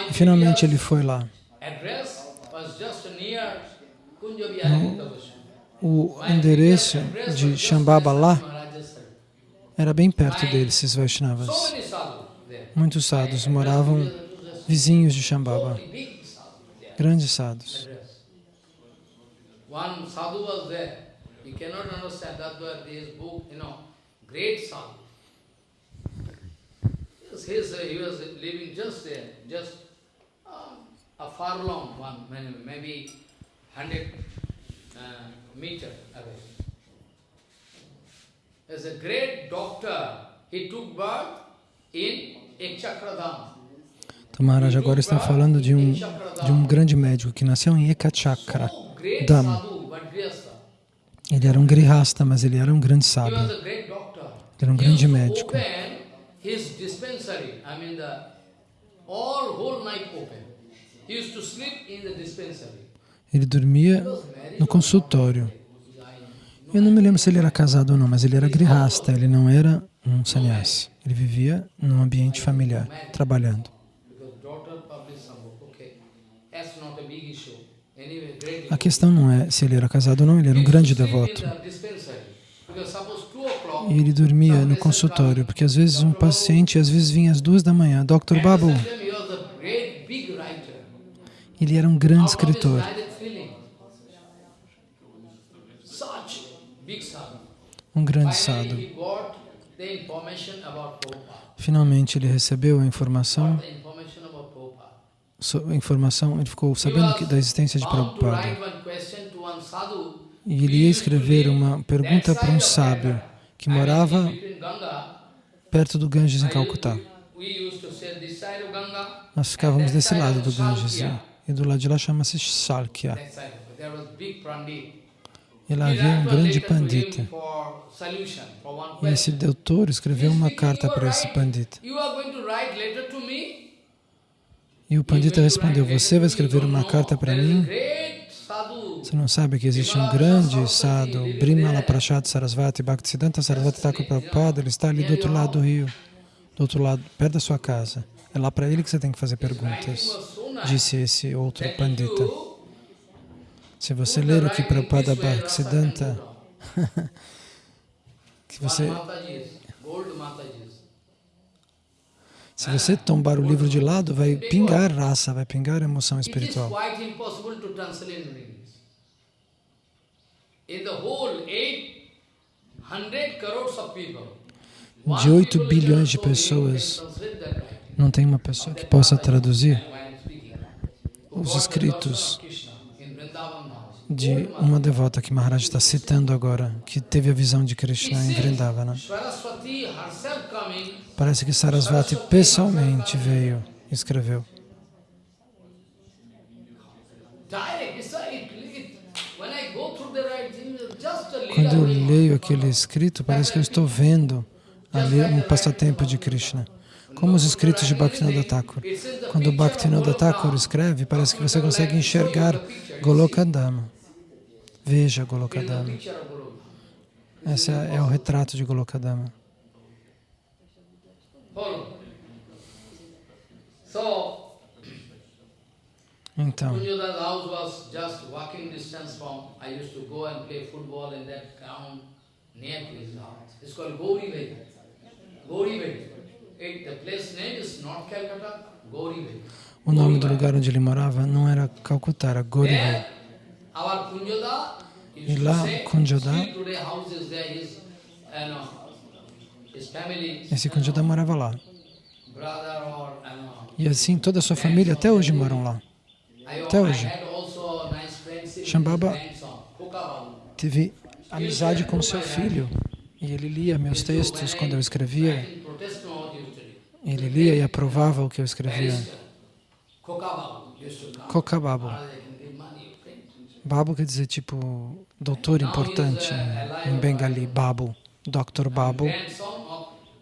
E finalmente ele foi lá. was. O endereço de Shambhava lá era bem perto dele, esses Vaishnavas. Muitos sadhus moravam vizinhos de Shambhava, grandes sadhus. One sadhu was there. You cannot understand that why this book, you know, great sadhu. His, uh, he was living just there, just um, a furlong one, maybe- maybe hundred uh, meter away. As a great doctor, he took birth in Ekchakradam. Então Maharaj agora está falando de um, de um grande médico que nasceu em Ekachakra. Dham. Ele era um grihasta, mas ele era um grande sábio. Ele era um grande médico. His dispensary, I mean the all whole night open. He used to sleep in the dispensary. Ele dormia no consultório. Eu não me lembro se ele era casado ou não, mas ele era grihasta, ele não era um sannyasi. Ele vivia num ambiente familiar, trabalhando. A questão não é se ele era casado ou não, ele era um grande devoto. E ele dormia no consultório, porque às vezes um paciente, às vezes vinha às duas da manhã, Dr. Babu, ele era um grande escritor. Um grande Prabhupada. Finalmente ele recebeu a informação, so- informação ele ficou sabendo que, da existência de Prabhupada. E ele ia escrever uma pergunta para um sábio que morava perto do Ganges em Calcutá. Nós ficávamos desse lado do Ganges e- e do lado de lá chama-se Shalkya. E lá havia um grande pandita. E esse doutor escreveu uma carta "You are para esse pandita. E o pandita respondeu, você vai escrever uma carta para mim? Você não sabe que existe um grande sadhu, Brimala Prashad Sarasvati, Bhaktisiddhanta Sarasvati Thakur Prabhupada, ele está ali do outro lado do rio, do outro lado, perto da sua casa. É lá para ele que você tem que fazer perguntas, disse esse outro pandita. Se você ler o que Prabhupada Bhaktisiddhanta, que você, se você tombar o livro de lado, vai pingar raça, vai pingar emoção espiritual. quite impossible to translate in English. In the whole 800 crores of people, one De 8 people bilhões de pessoas, não tem uma pessoa que possa traduzir os escritos de uma devota que Maharaj está citando agora, que teve a visão de Krishna em Vrindavana. Parece que Sarasvati pessoalmente veio e escreveu. direct. It's a, it, it, when I go through the writing, just a Quando eu leio aquele escrito, parece que eu estou vendo ali um passatempo de Krishna. Como os escritos de Bhaktivinoda Thakur. Quando Bhaktivinoda Thakur escreve, parece que você consegue enxergar Golokadama. Veja Golokadama. Esse é, o retrato de Golokadama. So, Então, o nome do lugar onde ele morava não era Calcutá, era Gorivai. Kunjoda E lá, Kunjoda- family, Esse Kunjada morava lá. know, E assim toda a sua família até hoje moram lá. Até hoje. Shambhava. Teve amizade com seu filho. E ele lia meus textos quando eu escrevia. Ele lia e aprovava o que eu escrevia. Print. Babu quer dizer tipo doutor importante em Bengali, Babu, Dr. Babu.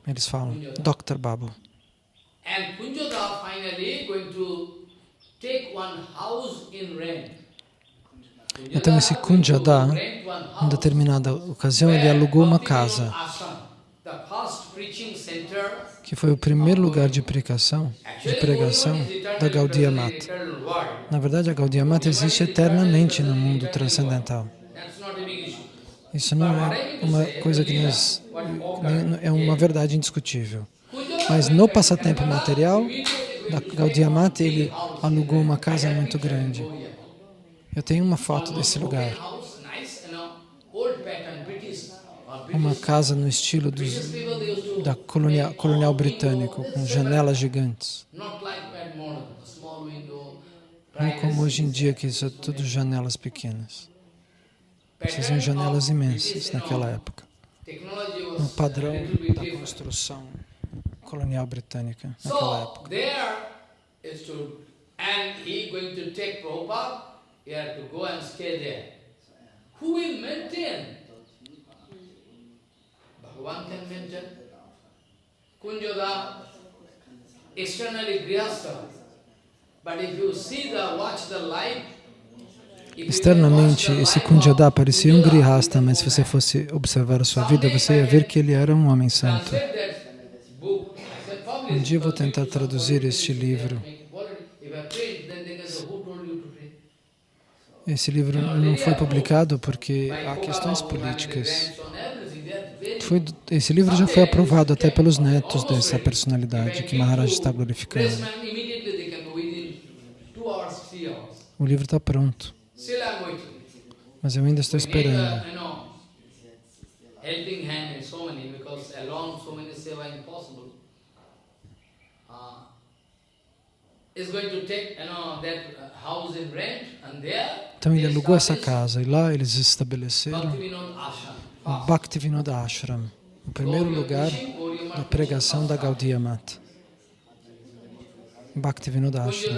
Eles falam Dr. Babu. And Kunjoda finally going to Então esse Kunjada, em determinada ocasião, ele alugou uma casa, que foi o primeiro lugar de pregação, de pregação da Gaudiya Mata. Na verdade, a Gaudiya Mata existe eternamente no mundo transcendental. Isso não é uma coisa que nós... é uma verdade indiscutível. Mas no passatempo material Gaudiya Mata, ele alugou uma casa muito grande. Eu tenho uma foto desse lugar. Uma casa no estilo dos, da colonial, colonial britânico, com janelas gigantes. Não como hoje em dia, que isso é tudo janelas pequenas. São janelas imensas naquela época. was padrão da construção colonial britânica naquela So época. there is to, and he going to take Prabhupada, he had to go and stay there. Who will maintain? Bhagavan can maintain. Kunjoda, externally grihastha. But if you see the, watch the can Externamente, esse Kunjada parecia um grihasta, mas se você fosse observar a sua vida, você ia ver que ele era um homem santo. translate that book. I said, publish Um dia vou tentar traduzir este livro. Esse livro não foi publicado porque há questões políticas. Foi, esse livro já foi aprovado até pelos netos dessa personalidade que Maharaj está glorificando. O livro está pronto, mas eu ainda estou esperando. Helping hand so many because alone so many seva impossible. Então ele alugou essa casa e lá eles estabeleceram o Bhaktivinoda Ashram, o primeiro lugar da pregação da Gaudiya Mata. Bhaktivinoda Ashram.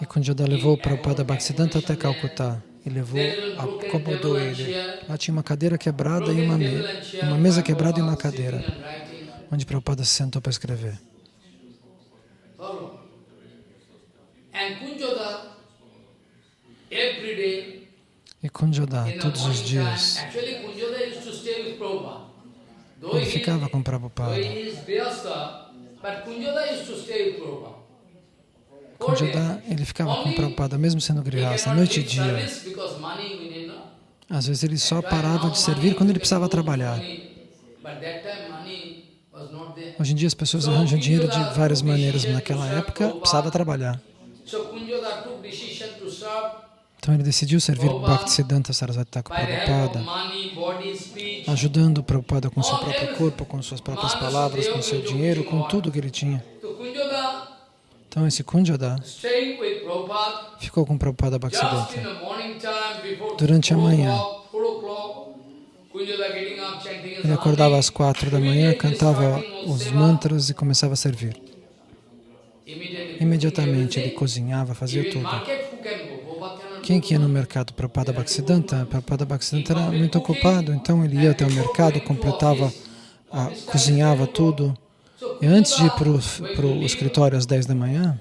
E Kunjada levou o Prabhupada Bhaktisiddhanta até Calcutá e levou, acomodou ele. Lá tinha uma cadeira quebrada e uma, me uma mesa quebrada e uma cadeira. Onde Prabhupada se sentou para escrever. E the todos os dias, ele ficava com Prabhupada. Kunjada, ele ficava com Prabhupada, mesmo sendo grihasta, noite e dia. Às vezes ele só parava de servir quando ele precisava trabalhar. Hoje em dia as pessoas arranjam dinheiro de várias maneiras, mas naquela época precisava trabalhar. Então ele decidiu servir Bhaktisiddhanta Sarasvati Thakur Prabhupada, ajudando o Prabhupada com seu próprio corpo, com suas próprias palavras, com seu dinheiro, com tudo que ele tinha. Então esse Kunjada ficou com Prabhupada Bhaktisiddhanta. Durante a 4 manhã. Ele acordava às quatro da manhã, cantava os mantras e começava a servir. Imediatamente ele cozinhava, fazia tudo. Quem que ia no mercado? Prabhupada Bhaktisiddhanta. Prabhupada Bhaktisiddhanta era muito ocupado, então ele ia até o mercado, completava, ah, cozinhava tudo. E antes de ir para o escritório às 10 da manhã,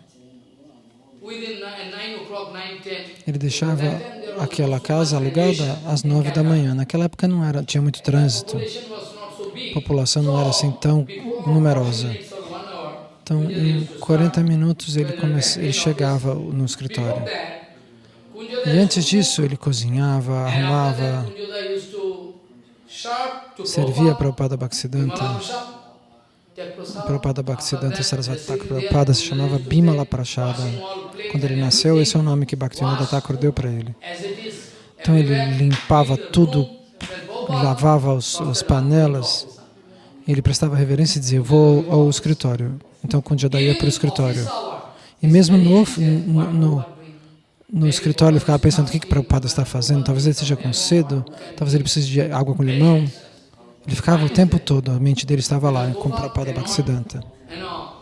within 9 o'clock, 9, 10, ele deixava aquela casa alugada às 9 da manhã. Naquela época não era, tinha muito trânsito, a população não era assim tão numerosa. Então, em 40 minutos ele, come, ele chegava no escritório. E antes disso, ele cozinhava, arrumava, servia Prabhupada, Prabhupada Bhaktisiddhanta. Prabhupada Bhaktisiddhanta Sarasvati Thakur Prabhupada se chamava all plates Quando ele nasceu, esse é o nome que Bhaktivinoda Thakur deu para ele. Então ele limpava tudo, lavava os, as panelas, ele prestava reverência e dizia, vou ao escritório. Então Kunjada ia para o escritório. E mesmo no, no, no, no escritório ele ficava pensando o que, que Prabhupada está fazendo, talvez ele esteja com sede, talvez ele precise de água com limão. Ele ficava o tempo todo, a mente dele estava lá com Bhaktisiddhanta. Na,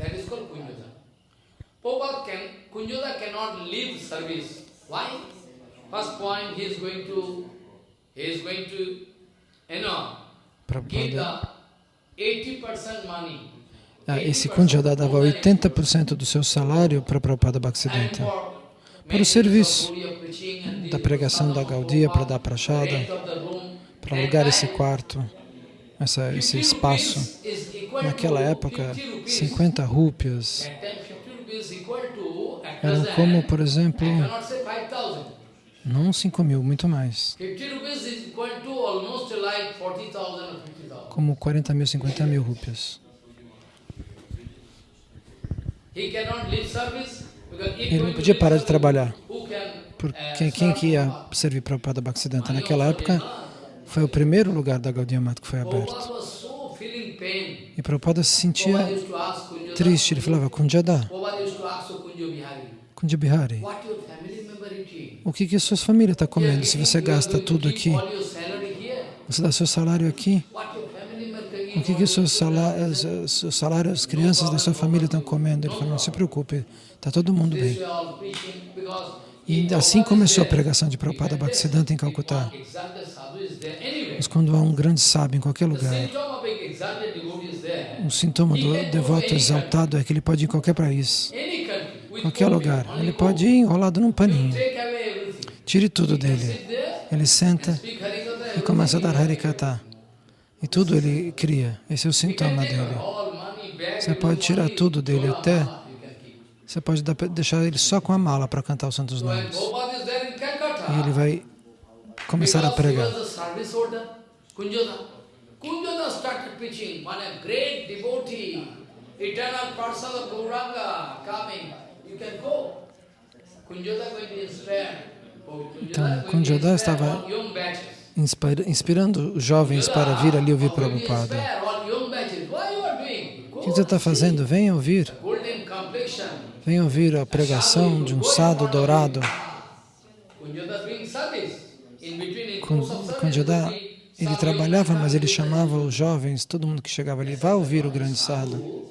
Prabhupada called Kunjada. Kunjoda cannot leave service. Why? First point, he is going to, he is going to, you know, give Prabhupada, the 80% money. ah, esse Kunjada dava 80% do seu salário para Prabhupada Bhaktisiddhanta. Para o serviço da pregação da Gaudia, para dar prachada, para alugar esse quarto, essa, esse espaço. Naquela época, 50 rúpias eram como, por exemplo, não 5 mil, muito mais. 50 rupees is equal to almost like 40,000 or 50,000. Como 40 mil, 50 mil rúpias. He cannot leave service Ele não podia parar de trabalhar. Porque quem, que ia servir Prabhupada Bhaktisiddhanta? Naquela época, foi o primeiro lugar da Gaudiya Mata que foi aberto. E Prabhupada se sentia triste. Ele falava, Kunjada, Prabhupada used to ask to Kunjo Bihari, Kunja Bihari, what your family member eating? o que, que a sua família está comendo? Se você gasta tudo aqui, você dá seu salário aqui, o que, que o seu salário, seu salário, as crianças da sua família estão comendo? Ele falou, não se preocupe, está todo mundo bem. E assim começou a pregação de Prabhupada Bhaktisiddhanta em Calcutá. Mas quando há um grande sábio em qualquer lugar, um sintoma do devoto exaltado é que ele pode ir em qualquer país, qualquer lugar. Ele pode ir enrolado num paninho. Tire tudo dele. Ele senta e começa a dar. Harikata. E tudo ele cria. Esse é o sintoma dele. Você pode tirar tudo dele, até. Você pode deixar ele só com a mala para cantar os santos nomes. E ele vai começar a pregar. Kunjoda. Started preaching, one a great devotee, eternal person of Gauranga coming. You can go. Kunjoda going to inspire. Oh, Então, Kunjoda estava- Inspirando os jovens para vir ali ouvir Prabhupada. O que você está fazendo? Venha ouvir. Golden complexion. Venha ouvir a pregação de um sado dourado. Kunjada, ele trabalhava, mas ele chamava os jovens, todo mundo que chegava ali, vá ouvir o grande sado.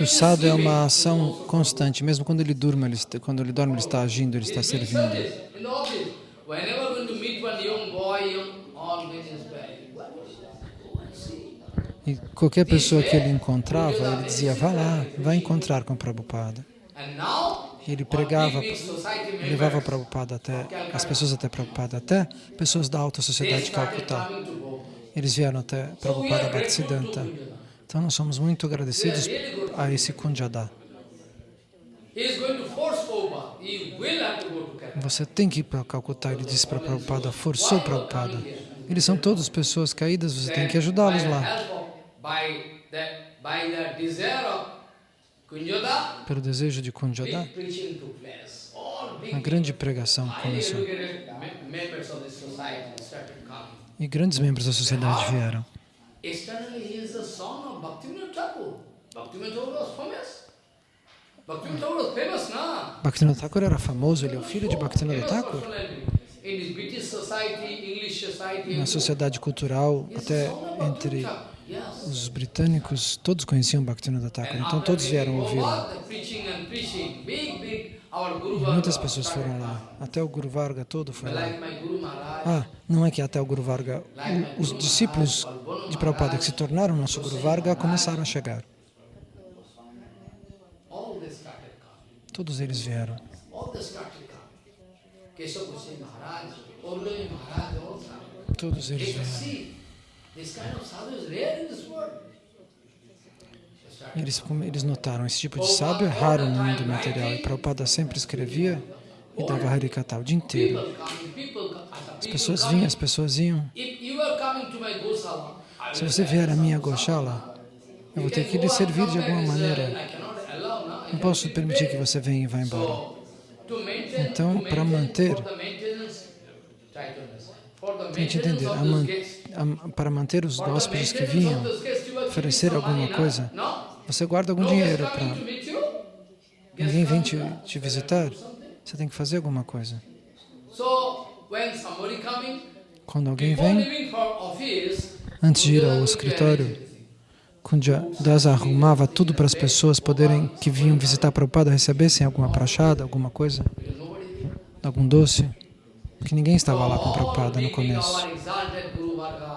O sado é uma ação constante, mesmo quando ele durma, ele quando ele dorme, ele está agindo, ele está In servindo. service, in the office, whenever going to meet one young boy, young, all get inspired. What is that? Go and see. E qualquer pessoa que ele encontrava, ele dizia, vá lá, vai encontrar com Prabhupada. Ele pregava, levava Prabhupada até, as pessoas até Prabhupada, até pessoas da alta sociedade de Calcutá. Eles vieram até Prabhupada Bhaktisiddhanta. Então nós somos muito agradecidos a esse Kunjada. Você tem que ir para Calcutá, ele disse para Prabhupada, forçou Prabhupada. Eles são todos pessoas caídas, você tem que ajudá-los lá. Pelo desejo de big uma grande pregação começou. E grandes membros da sociedade vieram. Bhaktivinoda Thakur. Era famoso, ele é o filho de Bhaktivinoda Thakur. Na sociedade cultural, até entre. Os britânicos, todos conheciam Bhaktivinoda Thakur, então todos vieram ouvi-lo. Muitas pessoas foram lá, até o Guru Varga todo foi lá. Ah, não é que até o Guru Varga, os discípulos de Prabhupada que se tornaram nosso Guru Varga começaram a chegar. Todos eles vieram. Todos eles vieram. Eles, eles notaram, esse tipo de sábio é raro no mundo material. E Prabhupada sempre escrevia e dava Harikata o dia inteiro. As pessoas vinham, as pessoas iam. Se você vier à minha Goshala, eu vou ter que lhe servir de alguma maneira. Não posso permitir que você venha e vá embora. Então, para manter- Tente entender, a those man- guests, a- para manter os hóspedes que vinham, oferecer alguma coisa, você guarda algum dinheiro para ninguém vem te, te visitar. Você tem que fazer alguma coisa. Quando alguém vem, antes de ir ao escritório, arrange everything. Kunja Das arrumava tudo para as pessoas poderem, que vinham visitar Prabhupada, recebessem alguma prachada, alguma coisa, algum doce, porque ninguém estava lá com Prabhupada no começo.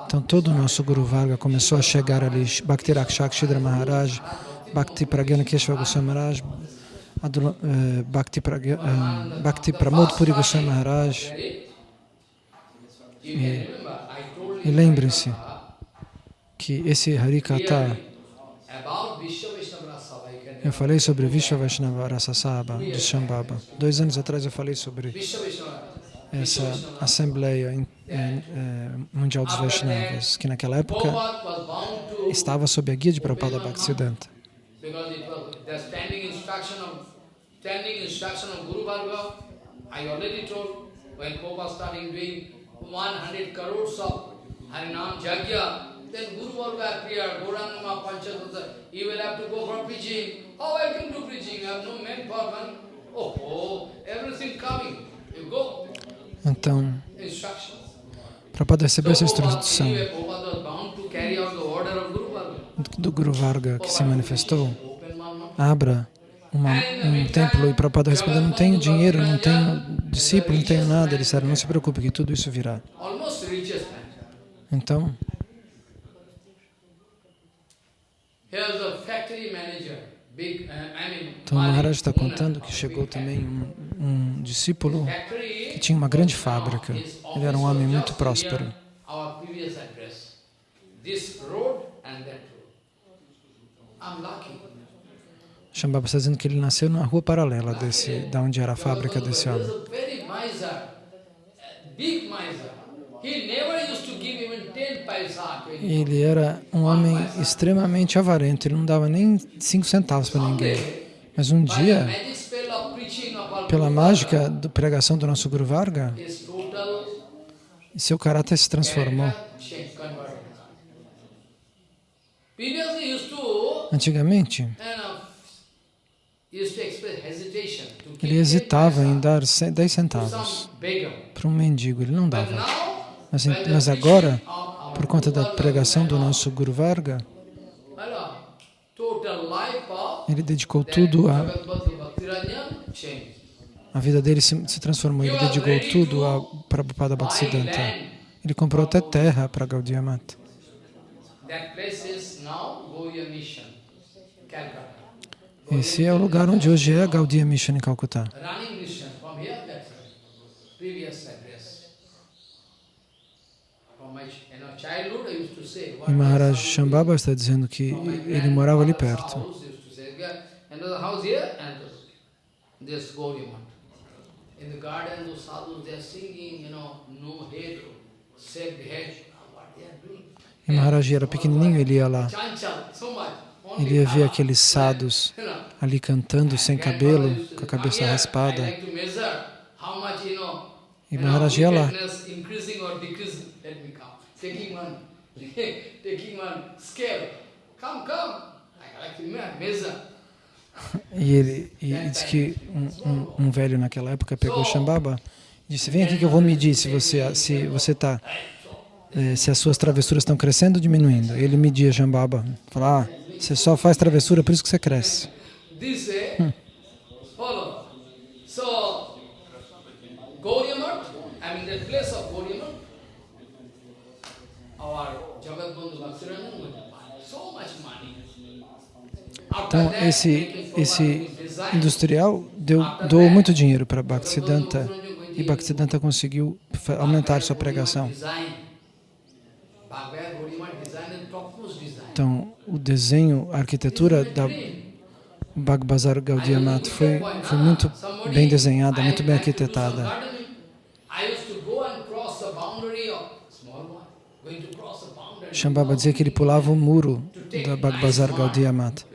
Então todo o nosso Guru Varga começou a chegar ali, Bhakti Rakshak Shidra Maharaj, Bhakti Pragyana Keshava Goswami Maharaj, Adula, eh, Bhakti, Pragya, eh, Bhakti Pramod Puri Goswami Maharaj. E, e lembrem-se que esse Harikata, eu falei sobre Vishwa Vaishnava Rasa Saba de Shambhava. Dois anos atrás eu falei sobre essa Assembleia em- eh, Mundial dos Vaishnavas, que naquela época estava sob a guia de Prabhupada Bhaktisiddhanta. Because it was the standing instruction of standing instruction of Guru Bhargava. I already told when Prabhupada starting doing 100 crores of Harinam Jagya, then Guru Bhargava appeared, Gaurangama Panchatattva, you will have to go for preaching. How I can do preaching? I have no man for money. Oh, oh, everything coming. You go. Então, Instructions. Prabhupada recebeu essa instrução do Guru Varga que se manifestou. Abra uma, um templo e Prabhupada respondeu, não tenho dinheiro, não tenho discípulo, não tenho nada. Ele disseram, não se preocupe que tudo isso virá. Então, então o Malik, Maharaj está contando que chegou também um, um discípulo que tinha uma grande fábrica. Ele era um homem muito próspero. Shambhava está dizendo que ele nasceu numa rua paralela desse, da onde era a fábrica desse homem. A very miser, a big miser. He never used to give even 10 paisa to anyone. Ele era um homem extremamente avarento, ele não dava nem cinco centavos para ninguém. Mas um dia, pela mágica da pregação do nosso Guru Varga, seu caráter se transformou. Antigamente, ele hesitava 10 em dar ce- 10 to centavos para um mendigo, ele não dava. Mas, mas agora, por conta da pregação do nosso Guru Varga, ele dedicou tudo a. A vida dele se, se transformou, ele dedicou tudo a Prabhupada Bhaktisiddhanta. Ele comprou até terra para Gaudiya Mata. Esse é o lugar onde hoje é a Gaudiya Mission em Calcutá. Running mission from here, that's right. previous address. From my you know, childhood, I used to say, what E Maharaj Shambhava está dizendo que ele morava ali perto. house used to say, "Yeah, And there's a house here and this Gaurimat. In the garden, those sadhus, they are singing, you know, no head, shaved head. What they are doing? E Maharaj era pequenininho, ele ia lá. Ele ia ver aqueles sadhus know, ali cantando sem cabelo, com a cabeça raspada. E Maharaj ia lá. wickedness increasing or decreasing. Let me come. Taking one, taking one scale. Come, come. E ele e diz que um, um- um velho naquela época pegou Shambhava e disse, vem aqui que eu vou medir se você se você tá eh, se as suas travessuras estão crescendo ou diminuindo. Ele media Shambhava. Falou, ah, você só faz travessura, por isso que você cresce. This way, follow. So, Gauriamat, I mean the place of Gauriamat, our Jagat Bandhu Bhaktirajan would buy so much money. After Então, esse, esse industrial deu, doou muito dinheiro para Bhaktisiddhanta e Bhaktisiddhanta conseguiu aumentar sua pregação. Então, o desenho, a arquitetura da Bhagbazar Gaudiya Mata foi, foi muito bem desenhada, muito bem arquitetada. Shambhava dizia que ele pulava o muro da Bhagbazar Gaudiya Mata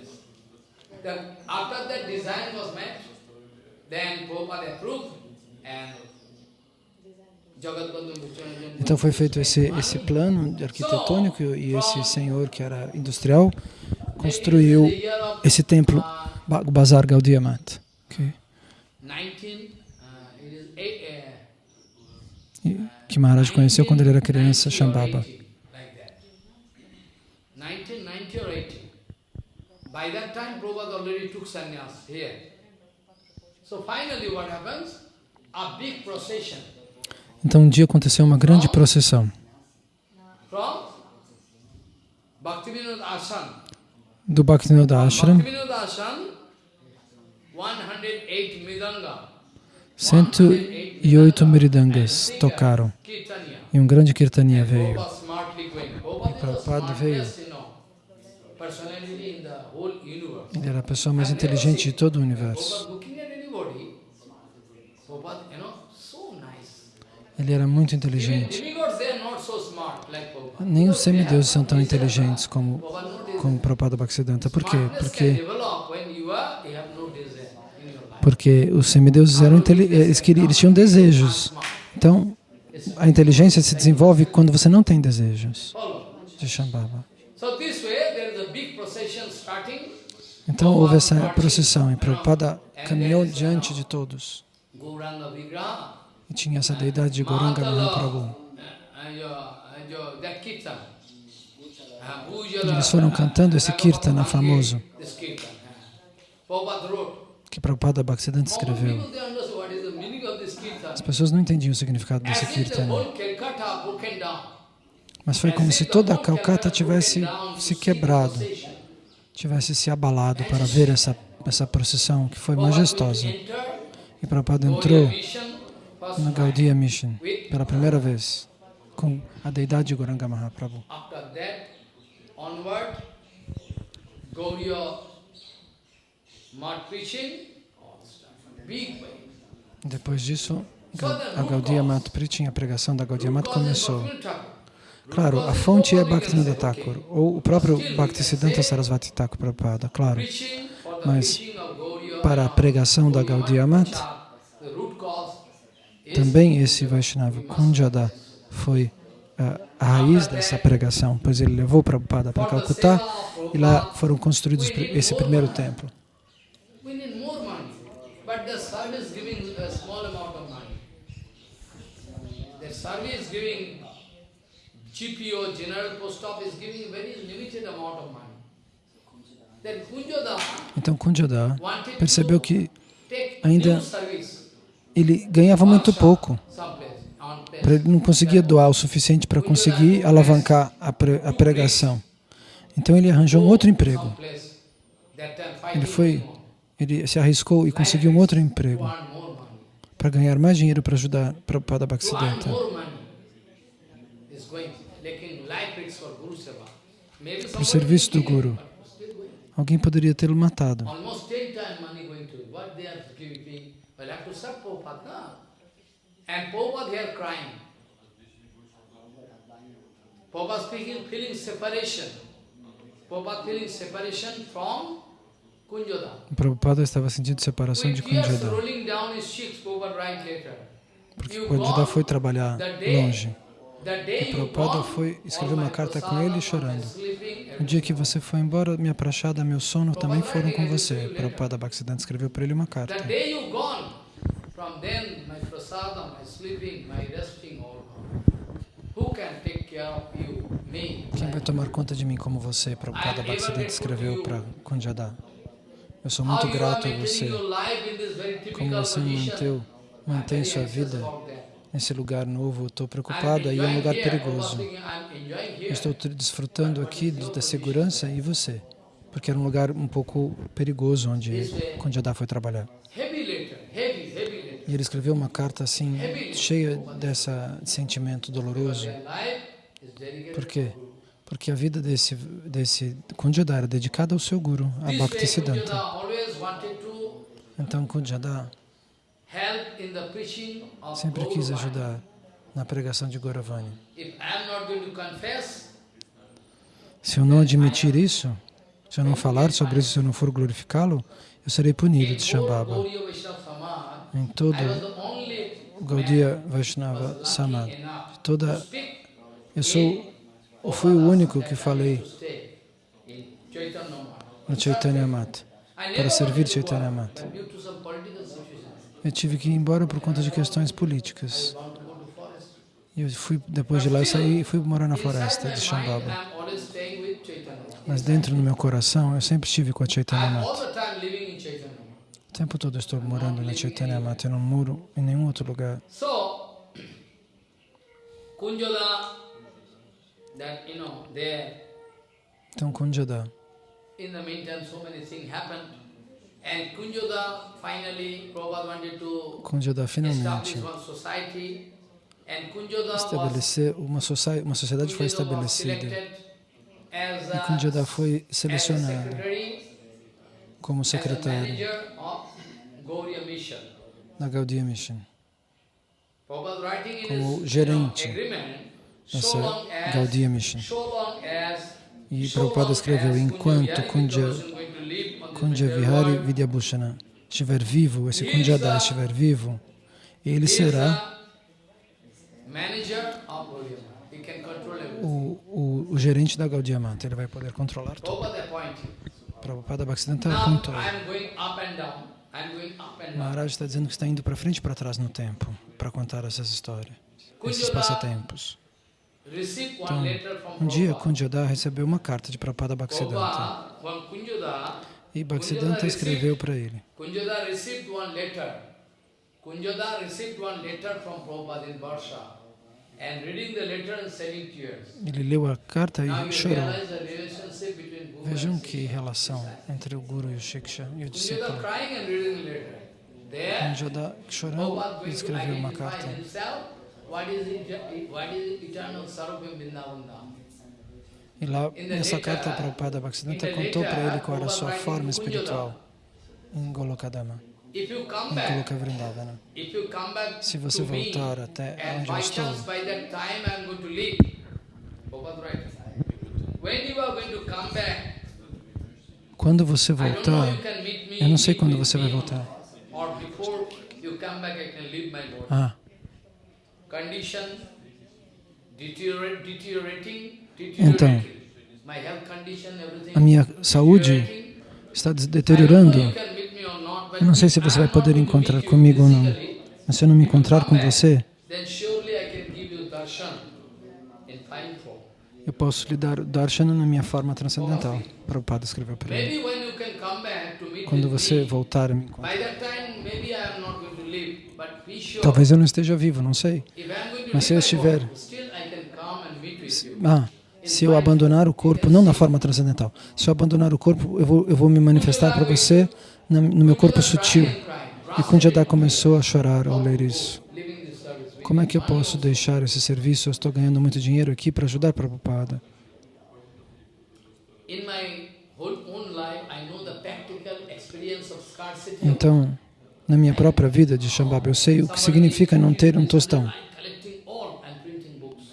after that design was met, then Prabhupada approved and Então foi feito esse, esse plano arquitetônico e esse senhor que era industrial construiu esse templo, Bazar Gaudiya Mat. ok? 19, uh, it is eight, uh, Que Maharaj conheceu quando ele era criança, 1990 or Shambhava. 80, like that. 1990 or 80. By that time, Prabhupada already took sannyas here. So finally what happens? A big procession Então um dia aconteceu uma grande procissão do Bhaktivinoda Ashram. Bhaktivinoda Ashram, 108 Midanga. 108 miridangas tocaram e um grande kirtania veio. The Prabhupada veio. smartest, you know, personality in the whole universe. Ele era a pessoa mais inteligente de todo o universo. Ele era muito inteligente. Nem os semideuses são tão inteligentes como, como Prabhupada Bhaktisiddhanta. Por quê? Porque, porque os semideuses eram inteli- eles, queriam, eles tinham desejos. Então, a inteligência se desenvolve quando você não tem desejos de Shambhava. So this way, there is a big procession starting. Então houve essa procissão e Prabhupada caminhou diante de todos. E tinha essa deidade de Goranga Mahaprabhu. Eles foram cantando esse kirtana famoso que Prabhupada Bhaktisiddhanta escreveu. As pessoas não entendiam o significado desse kirtana. Mas foi como se toda a Calcata tivesse se quebrado, tivesse se abalado para ver essa, essa procissão que foi majestosa. E Prabhupada entrou na Gaudiya Mission pela primeira vez com a deidade de Goranga Mahaprabhu. Depois disso, a Gaudiya Mat Preaching, a pregação da Gaudiya Mat começou. Claro, a fonte é Bhaktivinoda Thakur, ou o próprio Bhaktisiddhanta Sarasvati Thakur Prabhupada, claro. Mas para a pregação da Gaudiya Mat, também esse Vaishnava Kunjada foi ah, a raiz dessa pregação, pois ele levou Prabhupada para Calcutá e lá foram construídos esse primeiro templo. Service giving GPO, General Post Office, giving very limited amount of money. Kunjoda Então wanted percebeu que ainda- ele ganhava muito pouco, ele não conseguia doar o suficiente para conseguir alavancar a, pre- a pregação. Então ele arranjou um outro emprego. Ele foi, ele se arriscou e conseguiu um outro emprego para ganhar mais dinheiro para ajudar Prabhupada Bhaktisiddhanta. more money is going, making life risks for Guru Seva. Maybe Para o serviço do Guru. Alguém poderia tê-lo matado. Prabhupada. Prabhupada. Prabhupada speaking, feeling separation. Prabhupada feeling separation from Kunjoda. O Prabhupada estava sentindo separação de later. porque gone foi trabalhar longe. You Prabhupada foi escrever uma carta com ele chorando. No dia que você foi embora, minha prachada, meu sono também foram com você. Prabhupada Prabhupada Bhaktisiddhanta escreveu para ele uma carta. Quem vai tomar conta de mim como você? Prabhupada Bhaktisiddhanta escreveu para Kunjada. Eu sou muito grato a você. Como você manteu, mantém sua vida nesse lugar novo. Estou I'm preocupada e é um lugar perigoso. Eu estou desfrutando aqui da segurança e você, porque era um lugar um pouco perigoso onde Kunjada foi trabalhar. E ele escreveu uma carta assim, cheia dessa sentimento doloroso. Por quê? Porque a vida desse, desse Kunjada era dedicada ao seu guru, a Bhaktisiddhanta. Então Kunjada sempre quis ajudar na pregação de Gauravani. Se eu não admitir isso, Se eu não falar sobre isso, se eu não for glorificá-lo, eu serei punido de Shambhava. Em todo Gaudiya Vaishnava Samad, toda, eu sou, eu fui o único que falei no Chaitanya Mat. I para servir Chaitanya Mata. Eu tive que ir embora por conta de questões políticas. Eu fui, depois de lá eu saí e fui morar na floresta de Shambhava. Mas dentro do meu coração eu sempre estive com a Chaitanya Mata. O tempo todo eu estou morando na Chaitanya Mata. Eu não moro em nenhum outro lugar. Então, Kunjada, establish finalmente estabelecer uma, soci- uma sociedade foi estabelecida. E a, Kunjada foi selecionado como secretário da Gaudiya Mission. Como gerente dessa Gaudiya Mission. E Prabhupada escreveu, enquanto Kunja Kunja, Vihari Vidyabhushana estiver vivo, esse Kunjada estiver vivo, ele será o, o, o gerente da Gaudiya Mata. Ele vai poder controlar tudo. Prabhupada Bhaktisiddhanta and down. Maharaj está dizendo que está indo para frente e para trás no tempo para contar essas histórias, esses passatempos. Então, um dia. Kunjada recebeu uma carta de Prabhupada Bhaktisiddhanta e Bhaktisiddhanta escreveu para ele. Kunjada received one letter. Kunjada received one letter from Prabhupada in Varsha. And reading the letter and shedding tears. Ele leu a carta e chorou. Vejam que relação entre o Guru e o Shiksha e o discípulo. e going to escreveu uma carta. What is, eternal Sarupam Vrindavan E lá, nessa carta, Prabhupada Bhaktisiddhanta contou para ele qual era a sua forma espiritual em Golokadama, em Goloka Vrindavana. Se você voltar até onde eu estou, quando você voltar, eu não sei quando você vai voltar. Or before you come back, I can leave my body. Ah, Condition deteriorating, Então, a minha saúde está deteriorando. Eu não sei se você vai poder encontrar comigo ou não. Mas se eu não me encontrar com você, darshan eu posso lhe dar o darshana na minha forma transcendental. Prabhupada escreveu para meet Quando você voltar a me encontrar. Talvez eu não esteja vivo, não sei. Mas se eu estiver-. Ah, se eu abandonar o corpo, não na forma transcendental, se eu abandonar o corpo, eu vou, eu vou me manifestar para você no meu corpo sutil. E Kunjada começou a chorar ao ler isso. Como é que eu posso deixar esse serviço? Eu estou ganhando muito dinheiro aqui para ajudar Prabhupada. Então, na minha própria vida de Shambhava, eu sei o que significa não ter um tostão. I'm collecting all and printing books.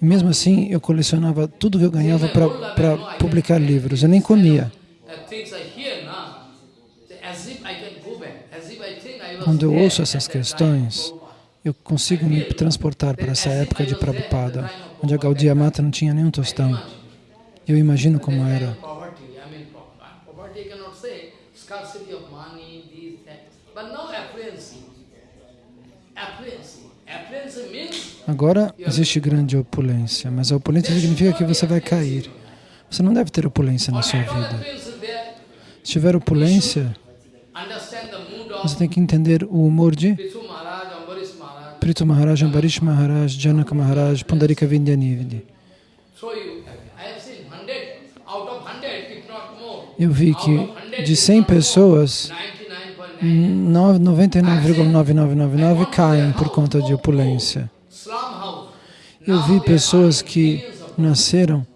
E mesmo assim, eu colecionava tudo que eu ganhava para publicar livros. Eu nem comia. Quando eu ouço essas questões, eu consigo me transportar para essa época de Prabhupada, onde a Gaudiya Mata não tinha nenhum tostão. Eu imagino como era. Poverty, I mean, po- poverty I cannot say, scarcity of money, these, that. But now affluency. Affluency. Affluency means Agora existe grande opulência, mas a opulência significa que você vai cair. Você não deve ter opulência na sua vida. Se tiver opulência, você tem que entender o humor de Pithu Maharaj, Ambarish Maharaj. Janaka Maharaj, Pundarika Vindyanividi. So you, I have seen 100, out of 100, if not more. Eu vi que of 100, de if 100 not more, pessoas, 99.9 99,9999 caem por conta de opulência. Eu vi pessoas que nasceram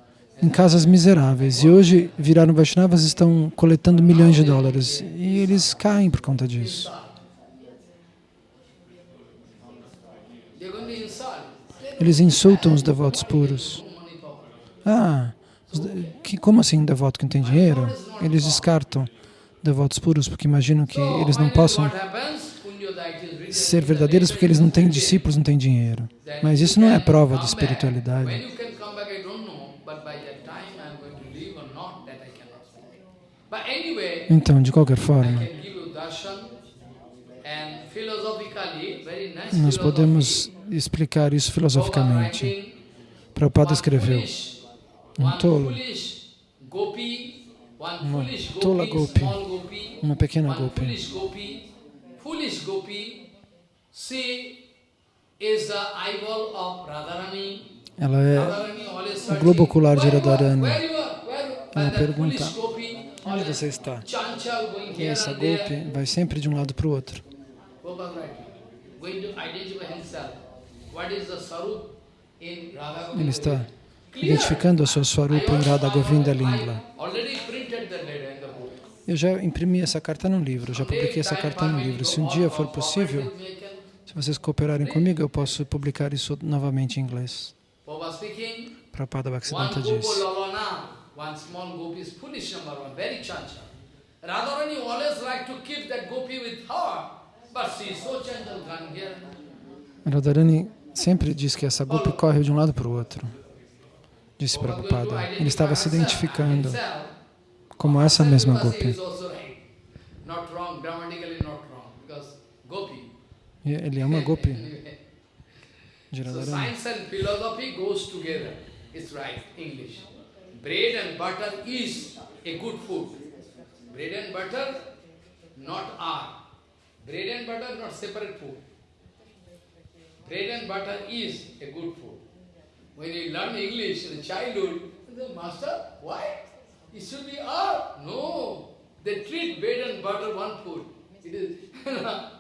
em casas miseráveis e hoje viraram Vaishnavas e estão coletando milhões de dólares. E eles caem por conta disso. Eles insultam os devotos puros. Ah, que, como assim devoto que não tem dinheiro? Eles descartam devotos puros porque imaginam que eles não possam what happens? Kunjodaya is written ser verdadeiros porque eles não têm discípulos, não têm dinheiro. Mas isso não é prova de espiritualidade. Então, de qualquer forma, nós podemos explicar isso filosoficamente. Prabhupada escreveu, um tolo, uma tola gopi, uma pequena gopi. Ela é o globo ocular de "Where you are? Radharani. Where you are? Where you are?" Ela pergunta, onde você está? E essa golpe vai sempre de um lado para o outro. Ele está identificando a sua Swarupa em Radha Govinda Lingla. Eu já imprimi essa carta no livro, já publiquei essa carta no livro. Se um dia for possível, se vocês cooperarem comigo, eu posso publicar isso novamente em inglês. Prabhupada Bhaktisiddhanta diz. gopi. Radharani always like to keep that gopi with her, but she is so gone here. Radharani sempre diz que essa golpe corre de um lado para o outro. Disse Prabhupada. Ele estava se identificando como essa mesma Gopi. Ele é uma golpe Anyway. So science and philosophy goes together. It's right, English. Bread and butter is a good food. Bread and butter not are. Bread and butter not separate food. Bread and butter is a good food. When you learn English in childhood, the Master, why? It should be R. No. They treat bread and butter one food. It is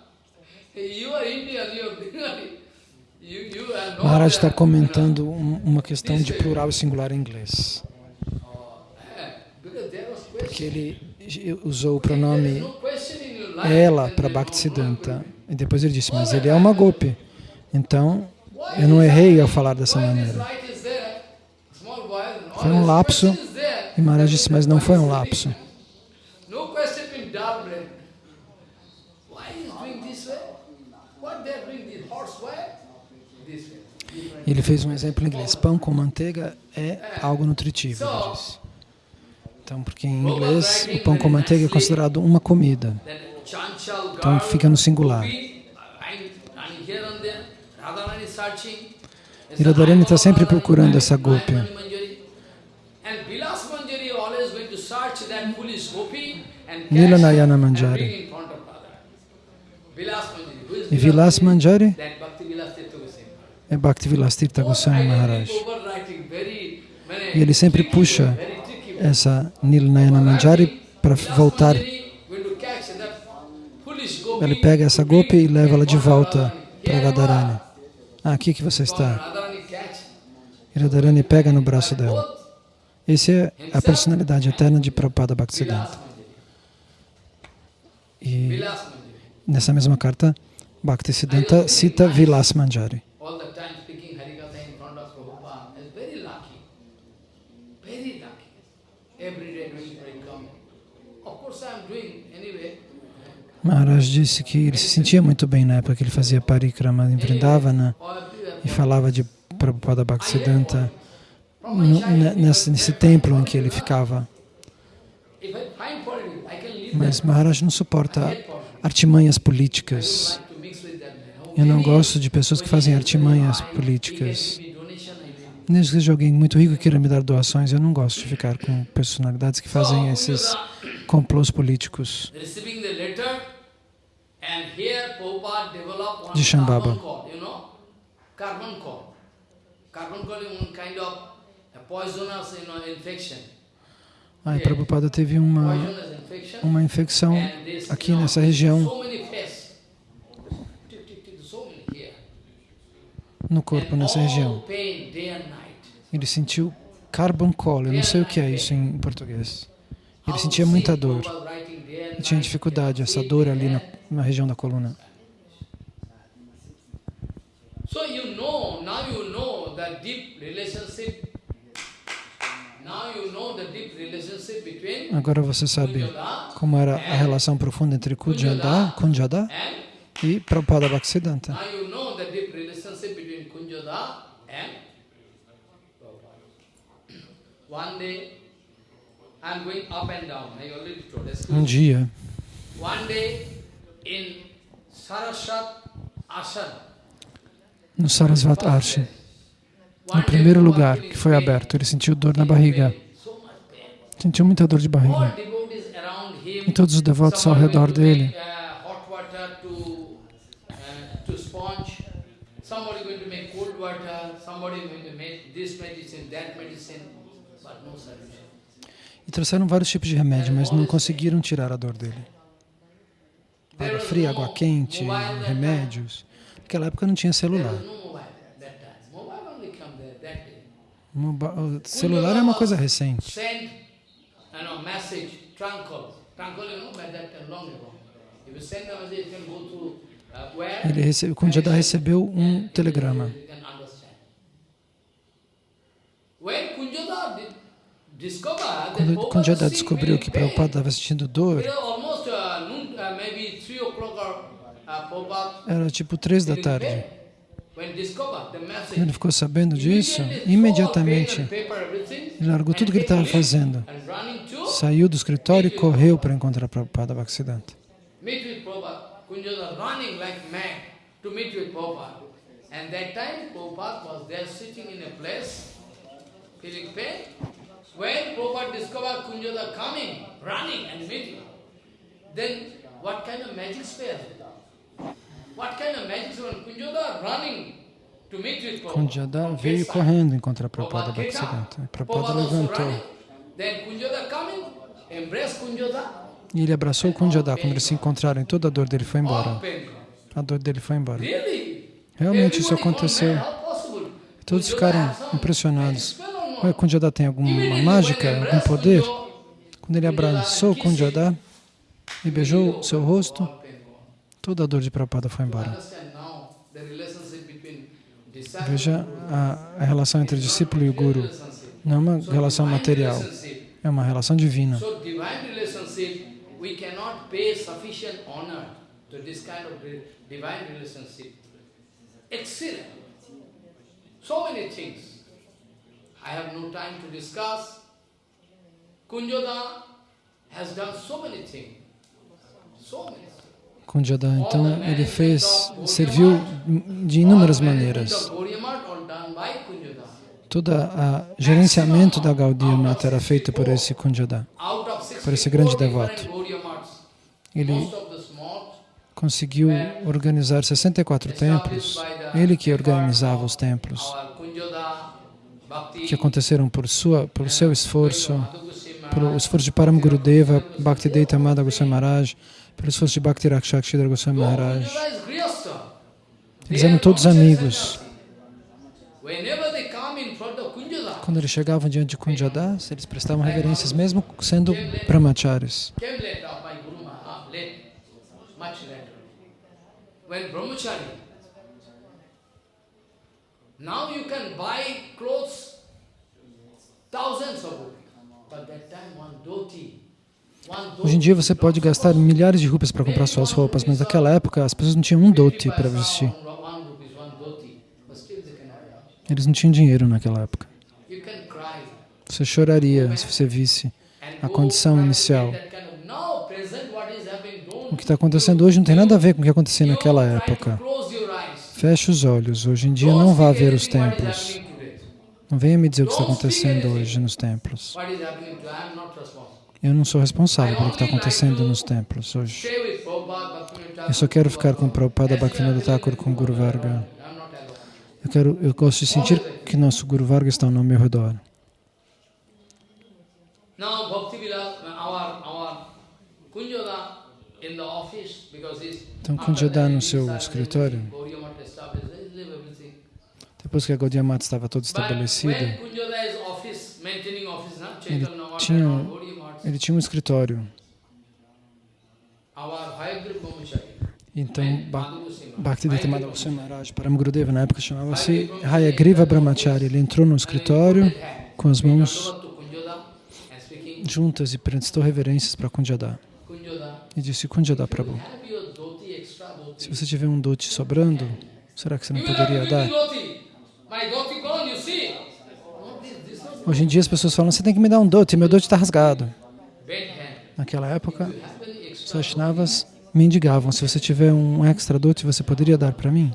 Maharaj está comentando um- uma questão de plural e singular em inglês. Eh, Because there was question. Porque ele usou o pronome ela para Bhaktisiddhanta. E depois ele disse, mas ele é uma golpe. Então, eu não errei ao falar dessa maneira. Foi um lapso. E Maharaj disse, mas não foi um lapso. No question in dull brain. Why is doing this way? What they are doing this horse way? This way. Different. E ele fez um exemplo em inglês. Pão com manteiga é algo nutritivo, ele disse. Então, porque em inglês o pão com manteiga é considerado uma comida. Então fica no singular. Radharani está sempre procurando essa gopi. Nilanayana Manjari. E Vilas Manjari That Bhakti Vilas Tirtha Goswami. É Bhaktivilas Tirtha Goswami Maharaj. E ele sempre puxa essa Nilanayana Manjari para voltar. Gopi Ele pega essa golpe e leva ela de volta para. Radharani. Ah, aqui que você está. E Radharani pega no braço dela. Essa é a personalidade eterna de Prabhupada Bhaktisiddhanta. E nessa mesma carta, Bhaktisiddhanta cita Vilas Manjari. all the time speaking Harikatha in front of Prabhupada is very lucky. Very lucky. Every day doing parikram. Of course I am doing anyway. Maharaj disse que ele se sentia muito bem na época que ele fazia parikrama em Vrindavana everywhere. e falava de Prabhupada Bhaktisiddhanta nesse, nesse templo em que ele ficava. Mas. Maharaj não suporta artimanhas políticas. Eu não gosto de pessoas que fazem artimanhas políticas. Mesmo que seja alguém muito rico que queira me dar doações, eu não gosto de ficar com personalidades que fazem esses complôs políticos. De Shambhava. Aí Prabhupada teve uma, uma infecção aqui nessa região, So many faces. Tick, tick, tick, so many here. No corpo, nessa região. Ele sentiu carbon call, eu não sei o que é isso em português. Ele sentia muita dor. Ele tinha dificuldade, essa dor ali na, na região da coluna. So you know, now you know the deep relationship. Now Now you know the deep relationship between Agora você sabe como era a relação profunda entre Kunjada, Kunjada e Prabhupada Bhaktisiddhanta. now you know the deep relationship between Kunjada and Prabhupada. One day, I'm going up and down. I already told. Excuse Um dia, no Sarasvat Arshi, One no primeiro lugar que foi aberto, ele sentiu dor na barriga, sentiu muita dor de barriga. E todos os devotos ao redor dele, uh, uh, somebody going to make cold water, somebody going to make this medicine, that medicine. E trouxeram vários tipos de remédio, mas não conseguiram tirar a dor dele. Água fria, água quente, remédios. Naquela época não tinha celular. O celular é uma coisa recente. Ele recebe, Kunjada recebeu um telegrama. When Quando Kunjada was descobriu que Prabhupada estava sentindo dor, it was almost noon, maybe 3 o'clock or uh, Prabhupada era tipo três da tarde. Quando ele ficou sabendo disso, imediatamente ele largou tudo que ele estava fazendo, saiu do escritório e correu para encontrar Prabhupada Bhaktisiddhanta. And that time Prabhupada was there sitting in a place, feeling pain. When Prabhupada discovered Kunjada coming, running and meeting, then what kind of magic spell? What kind of magic spell? Kunjada running to meet with Prabhupada. Kunjada from veio correndo encontrar Prabhupada. Bhaktisiddhanta. Prabhupada levantou. Then Kunjada coming, embrace Kunjada. e ele abraçou Kunjada. Quando eles se encontraram, toda a dor dele foi embora. A dor dele foi embora. Really? Realmente isso aconteceu. Todos ficaram impressionados. Kunjada tem alguma mágica, algum poder? Quando ele abraçou Kunjada e beijou seu rosto, toda a dor de Prabhupada foi embora. Veja a, a relação entre o discípulo e o guru. Não é uma relação material, é uma relação divina. So many things. I have no time to discuss. Kunjoda has done so many things. So many. Kunjada, então, ele fez, serviu de inúmeras maneiras. Kunjoda. Todo o gerenciamento da Gaudiya Mata era feito por esse of Por esse grande 64 devoto. Ele conseguiu organizar 64 templos. Ele que organizava os templos, Kunjoda, que aconteceram por, sua, por seu esforço, Madhugusima, pelo esforço de Param Gurudeva, Bhaktivedanta Amada Goswami Maharaj, pelo esforço de Bhakti Rakshakshidra Goswami Maharaj. Eles eram todos amigos. In front of Kunjoda, Quando eles chegavam diante de Kunjadas, eles prestavam reverências, mesmo sendo brahmacharis. came later by Guru Maharaj, late, much later. When brahmachari, now you can buy clothes, thousands of rupees. But that time one dhoti. Hoje em dia você pode gastar milhares de rupias para comprar suas roupas, mas naquela época as pessoas não tinham um dote para vestir. Eles não tinham dinheiro naquela época. Você choraria se você visse a condição inicial. O que está acontecendo hoje não tem nada a ver com o que acontecia naquela época. Feche os olhos. Hoje em dia não vá ver os templos. Não venha me dizer o que está acontecendo hoje nos templos. Eu não sou responsável pelo que está acontecendo nos templos hoje. Eu só quero ficar com Prabhupada Bhaktivinoda Thakur, com Guru Varga. Eu, quero, eu gosto de sentir que nosso Guru Varga está ao meu redor. Now Bhakti Bilal, our our Kunjoda in the office because he's Então, that, no seu escritório. everything, Gaudiya Math established, he leave everything. Depois que a Gaudiya Mata estava toda estabelecida, ele tinha, ele tinha um escritório. Então, Bhaktivedanta Hayagriva Madhava Goswami Maharaj, Paramgurudeva, na época chamava-se Hayagriva Brahmachari. Ele entrou no escritório com as mãos juntas e prestou reverências para Kunjada. E disse, Kunjada Prabhu, se você tiver um dote sobrando, será que você não poderia dar? Hoje em dia as pessoas falam, você tem que me dar um dote, meu dote está rasgado. Naquela época, os Vaishnavas mendigavam, se você tiver um extra dote, você poderia dar para mim?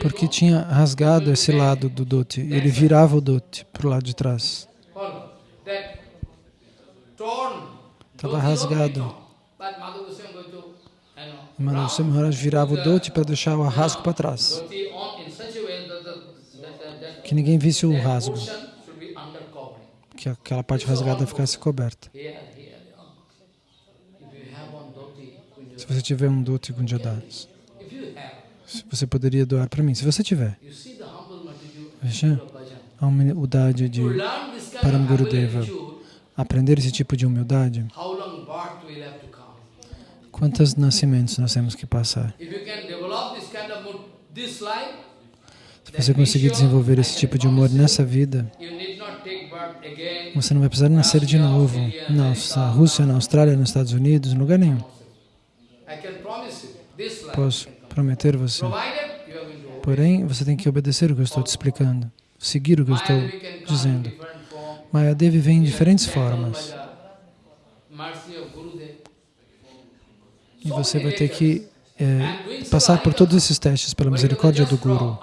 Porque tinha rasgado esse lado do dote, ele virava o dote para o lado de trás. Estava rasgado. Round Goswami Maharaj virava o dote para deixar o rasgo para trás, que ninguém visse o rasgo, que aquela parte rasgada ficasse coberta. Se você tiver um dote com Jadas, if you have, se você poderia doar para mim. Se você tiver, veja a humildade de Param Gurudeva. aprender esse tipo de humildade. Quantos nascimentos nós temos que passar? Se você conseguir desenvolver esse tipo de humor nessa vida, você não vai precisar nascer de novo na Rússia, na Austrália, nos Estados Unidos, em lugar nenhum. Posso prometer você. Porém, você tem que obedecer o que eu estou te explicando, seguir o que eu estou dizendo. Mayadevi vem em diferentes formas the mercy of Gurudev. E você vai ter que é, passar por todos esses testes pela misericórdia do Guru.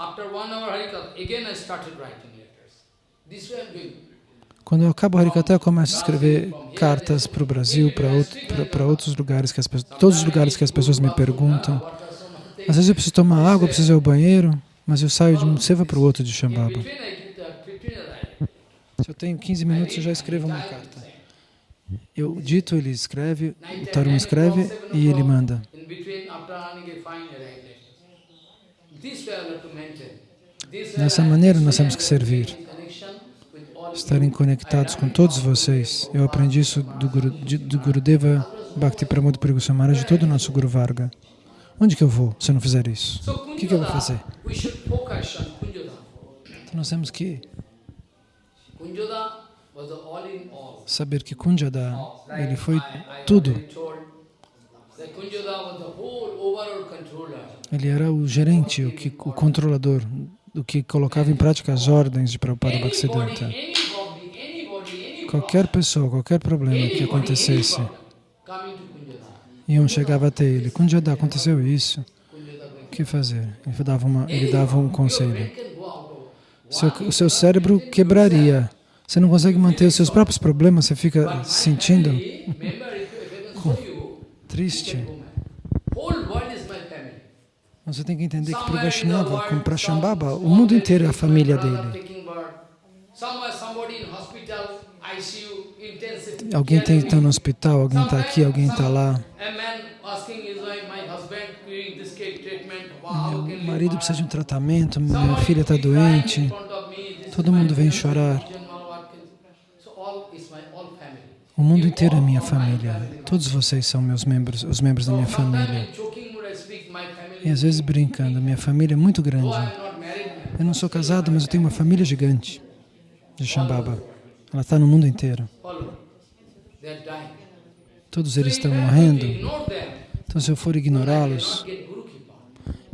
Quando eu acabo o Harikata, eu começo a escrever cartas para o Brasil, para outros lugares, que as, pe- todos os lugares que as pessoas me perguntam. Às vezes eu preciso tomar água, eu preciso ir ao banheiro, mas eu saio de um seva para o outro de Shambhava. between I give the 15 minutes. Se eu tenho 15 minutos, eu já escrevo uma carta. Eu dito, ele escreve, o Tarun escreve e ele manda. Dessa maneira nós temos que servir. Estarem conectados com todos vocês. Eu aprendi isso do, Guru, de- do Gurudeva Bhakti Pramod Puri Goswami Maharaj, de todo o nosso Guru Varga. Onde que eu vou se eu não fizer isso? So O que, que eu vou fazer? Então nós temos que Saber que Kunjada, ele foi tudo. Ele era o gerente, o, que, o controlador, o que colocava em prática as ordens de Prabhupada Bhaktisiddhanta. Qualquer pessoa, qualquer problema que acontecesse, iam chegava até ele. Kunjada, aconteceu isso. O que fazer? Ele dava, uma, ele dava um conselho. Seu, o seu cérebro quebraria. Você não consegue manter os seus próprios problemas, você fica se sentindo triste. Você tem que entender que para o Vaishnava, como para Shambhava, o mundo inteiro é a família dele. Alguém está no hospital, alguém está aqui, alguém está lá. O marido precisa de um tratamento, minha filha está doente. Todo mundo vem chorar. general Watkins. So all is my all family. O mundo inteiro é minha família. Todos vocês são meus membros, os membros da minha família. E às vezes brincando, minha família é muito grande. Eu não sou casado, mas eu tenho uma família gigante de Shambhava. Ela está no mundo inteiro. Todos eles estão morrendo. Então, se eu for ignorá-los,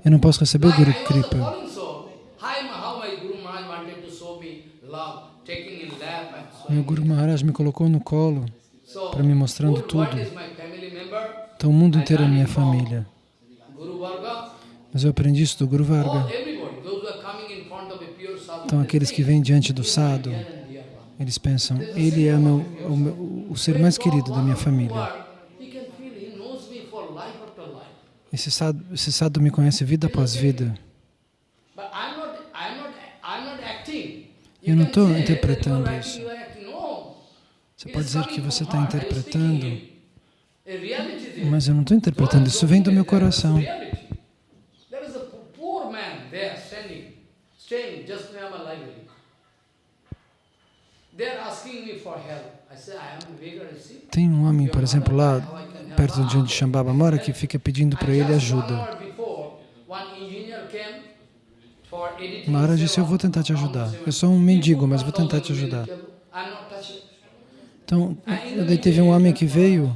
eu não posso receber o Guru Kripa. falling so. Hi, ma- how my Guru Maharaj wanted to show me love, taking in lap and so. Meu Guru Maharaj me colocou no colo para me mostrando tudo. Então, o mundo inteiro é minha família. Mas eu aprendi isso do Guru Varga. sadhu. Então, aqueles que vêm diante do one. eles pensam, ele é o, meu, o, meu- o ser mais querido da minha família. Esse sadhu, esse sadhu me conhece vida após vida. Eu não estou interpretando isso. acting, you are acting. No. Você pode dizer que você está interpretando, there. mas eu não estou interpretando, isso vem do meu coração. Rishi. Tem um homem, por exemplo, lá perto de onde Shambhava mora, que fica pedindo para ele ajuda. Maharaj disse, eu vou tentar te ajudar. Eu sou um mendigo, mas vou tentar te ajudar. Então, daí teve um homem que veio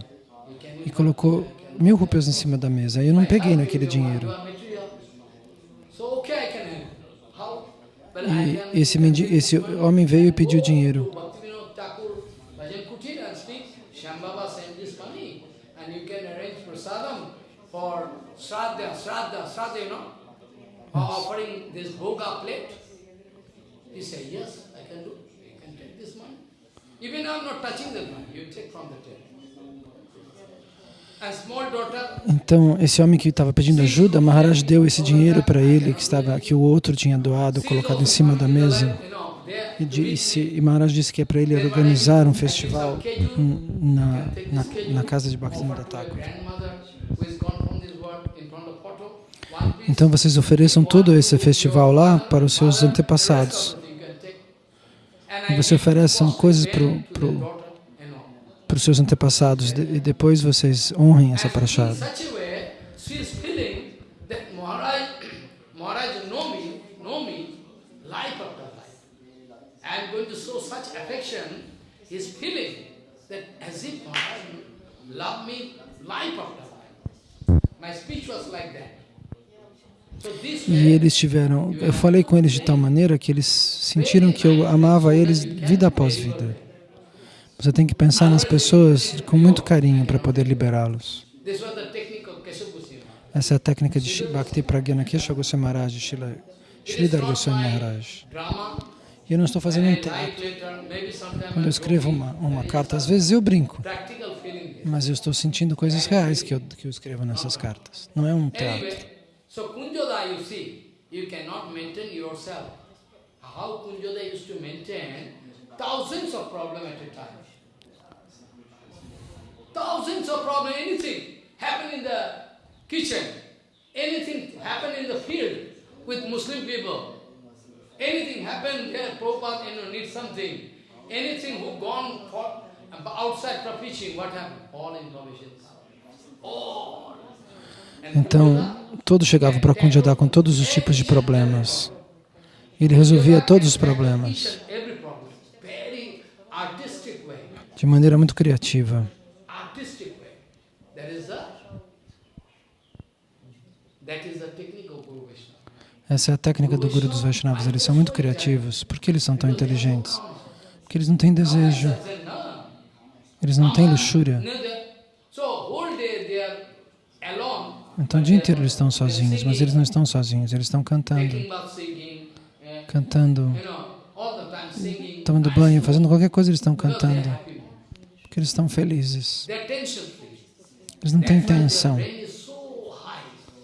e colocou mil rupias em cima da mesa. Eu não peguei naquele dinheiro. E esse, esse homem veio e pediu dinheiro. Shraddha, Shraddha, Shraddha, you know, offering this bhoga plate. He said, yes, I can do. You can take this money. Even I'm not touching that money, you take from the table. Então, esse homem que estava pedindo ajuda, Maharaj deu esse dinheiro para ele, que, estava, que o outro tinha doado, colocado em cima da mesa. E, disse, e Maharaj disse que é para ele organizar um festival na, na, na casa de Bhaktivinoda Thakur. Então, vocês ofereçam todo esse festival lá para os seus antepassados. E você oferece coisas para os seus antepassados de- e depois vocês honrem essa prachada. love me life after life. My speech was like that. E eles tiveram, eu falei com eles de tal maneira que eles sentiram que eu amava eles vida após vida. Você tem que pensar nas pessoas com muito carinho para poder liberá-los. Essa é a técnica de Bhakti Pragyana Kesha Goswami Maharaj, Sridhar Goswami Maharaj. E eu não estou fazendo um teatro. Quando eu escrevo uma, uma carta, às vezes eu brinco, mas eu estou sentindo coisas reais que eu, que eu escrevo nessas cartas. Não é um teatro. So Kunjoda, you see, you cannot maintain yourself. How Kunjoda used to maintain thousands of problems at a time. Thousands of problems, anything happen in the kitchen, anything happen in the field with Muslim people, anything happen there, Prabhupada you know, needs something, anything who gone for, outside for preaching, what happened? All information. All. And Então, todos chegavam para Kunjada com todos os tipos de problemas. Ele resolvia todos os problemas de maneira muito criativa. Essa é a técnica do Guru dos Vaishnavas. Eles são muito criativos. Por que eles são tão inteligentes? Porque eles não têm desejo, eles não têm luxúria. neither. So whole day they are alone, Então, o dia inteiro eles estão sozinhos, mas eles não estão sozinhos, eles estão cantando, cantando, tomando banho, fazendo qualquer coisa, eles estão cantando, porque eles estão felizes. Eles não têm tensão.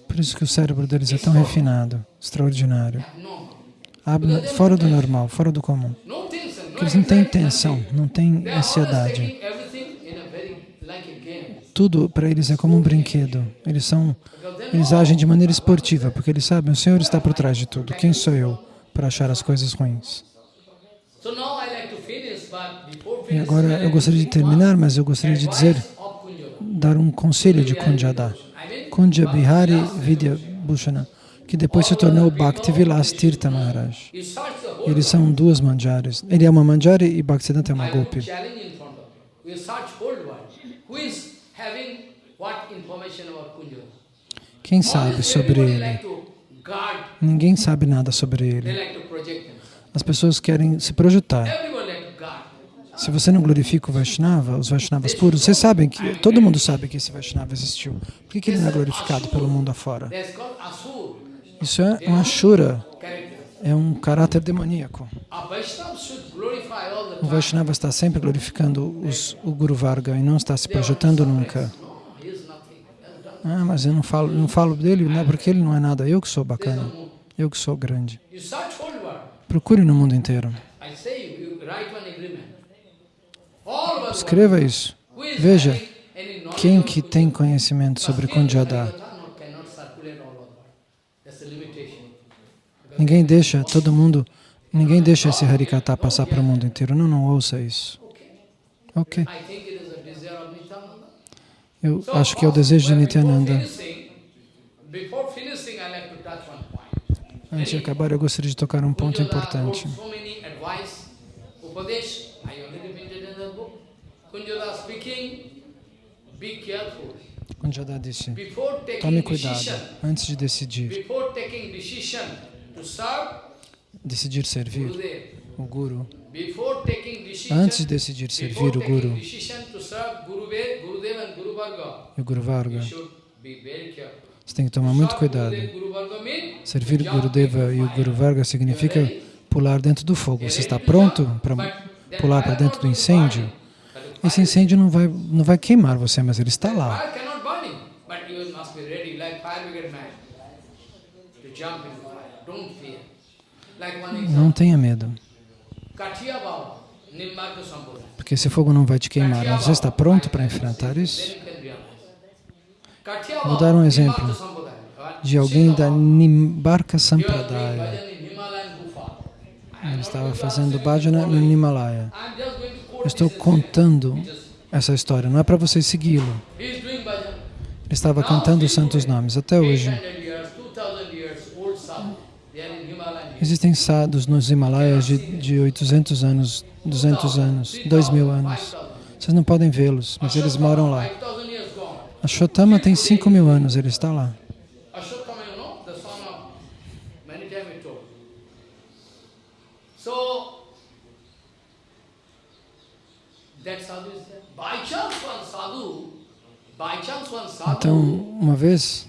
Por isso que o cérebro deles é tão refinado, extraordinário, fora do normal, fora do comum. Porque eles não têm tensão, não têm ansiedade. Tudo para eles é como um brinquedo. Eles são, eles agem de maneira esportiva, porque eles sabem, o Senhor está por trás de tudo. Quem sou eu para achar as coisas ruins? E agora eu gostaria de terminar, mas eu gostaria de dizer, dar um conselho de Kunjada. Kunja Bihari Vidya Bhushana, que depois se tornou Bhakti Vilas Tirtha Maharaj. Eles são duas manjares. Ele é uma manjari e Bhaktisiddhanta é uma I Quem sabe sobre ele? Ninguém sabe nada sobre ele. As pessoas querem se projetar. Se você não glorifica o Vaishnava, os Vaishnavas puros, vocês sabem que todo mundo sabe que esse Vaishnava existiu. Por que, que ele não é glorificado pelo mundo afora? Isso é um Ashura. É um caráter demoníaco. O. Vaishnava está sempre glorificando os, o Guru Varga e não está se projetando nunca. Ah, mas eu não falo, não falo dele, não é porque ele não é nada. Eu que sou bacana, eu que sou grande. Procure no mundo inteiro. Escreva isso. Veja, Quem que tem conhecimento sobre But still, Kunjada? Harikatha not- cannot circulate all over. That's the limitation. Because Ninguém deixa todo mundo, ninguém deixa esse Harikata passar para o mundo inteiro. Não, não ouça isso. Ok. Eu acho que é o desejo de Nityananda. Antes de acabar, eu gostaria de tocar um ponto importante. Kunjada disse, tome cuidado antes de decidir. Decidir servir o Guru. Antes de decidir servir o Guru e o Guru Varga, você tem que tomar muito cuidado. Servir jump Gurudeva e o. Guru Varga significa pular dentro do fogo. Você está pronto para pular para dentro do incêndio? Esse incêndio não vai, não vai queimar você, mas ele está lá. Não tenha medo, porque esse fogo não vai te queimar. Você está pronto para enfrentar isso? Vou dar um exemplo. De alguém da Nimbarka Sampradaya. Ele estava fazendo bhajana no Himalaya. Estou contando essa história, não é para vocês segui-lo. Ele estava cantando os santos nomes. Até hoje, 800 years, 2000 years old sadhu. They are in Himalayan. hills. Existem sadhus nos Himalaias de, de 800 anos, 200 anos, 2000 anos. Vocês não podem vê-los, mas eles moram lá. 5,000 years gone. Ashotama tem 5 mil anos, ele está lá. One Então, uma vez,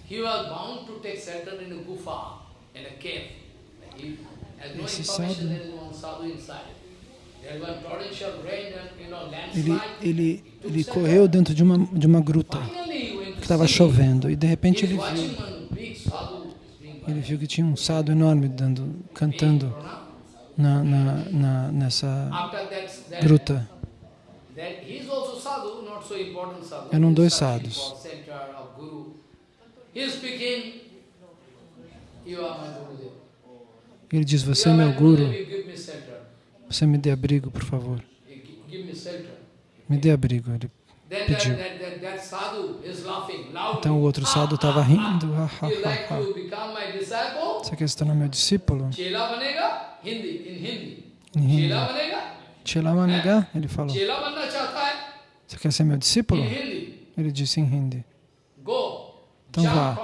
you know, ele, landslide. ele, ele correu dentro de uma, de uma gruta que estava chovendo e de repente ele viu, ele viu que tinha um sadhu enorme dando, cantando na, na, na, nessa gruta. Eram dois sadhus. He is speaking, you are my Gurudev. Ele diz, você é meu guru, você me dê abrigo, por favor. Me dê abrigo. Ele, Pediu. então o outro sadhu estava rindo. "Ah, ah, ah, ah. Você quer se tornar meu discípulo? Em hindi. Chela? Chelamaniga, ele falou. Você quer ser meu discípulo? Ele disse em hindi. Então vá.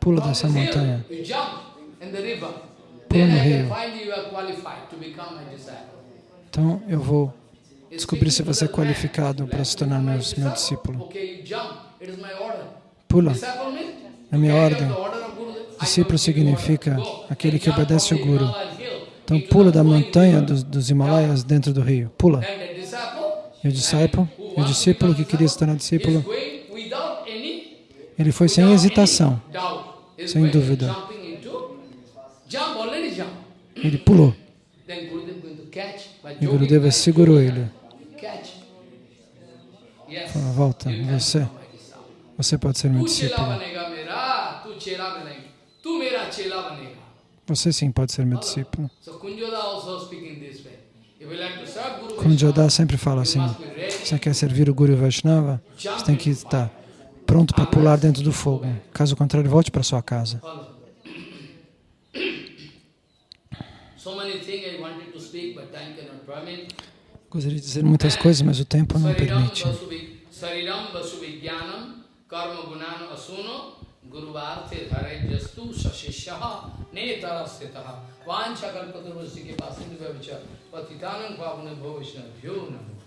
Pula dessa montanha. No disciple. Então eu vou descobrir se você é qualificado para se tornar meu, meu discípulo. Pula. É minha ordem. Discípulo significa aquele que obedece from o the Guru. Então pula da montanha dos, dos Himalaias dentro do rio. Pula. E o discípulo, o discípulo que queria se tornar discípulo, ele foi sem hesitação. Sem dúvida. Ele pulou. E Gurudeva segurou ele. Falou, volta, você, você pode ser meu discípulo. Você sim pode ser meu discípulo. Kunjoda sempre fala assim, você quer servir o Guru Vaishnava, você tem que estar pronto para pular dentro do fogo. Caso contrário, volte para sua casa. Gostaria de dizer muitas coisas, mas o tempo não permite. Sariram karma gunano asuno guruvarte dharajastu sashishyaha netarasthitaha vancha kalpatarvasi ke pasindu vyavicha patitanam bhavishna namo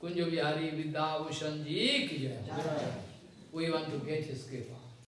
Kunja Vihari ji. We want to get his kripa.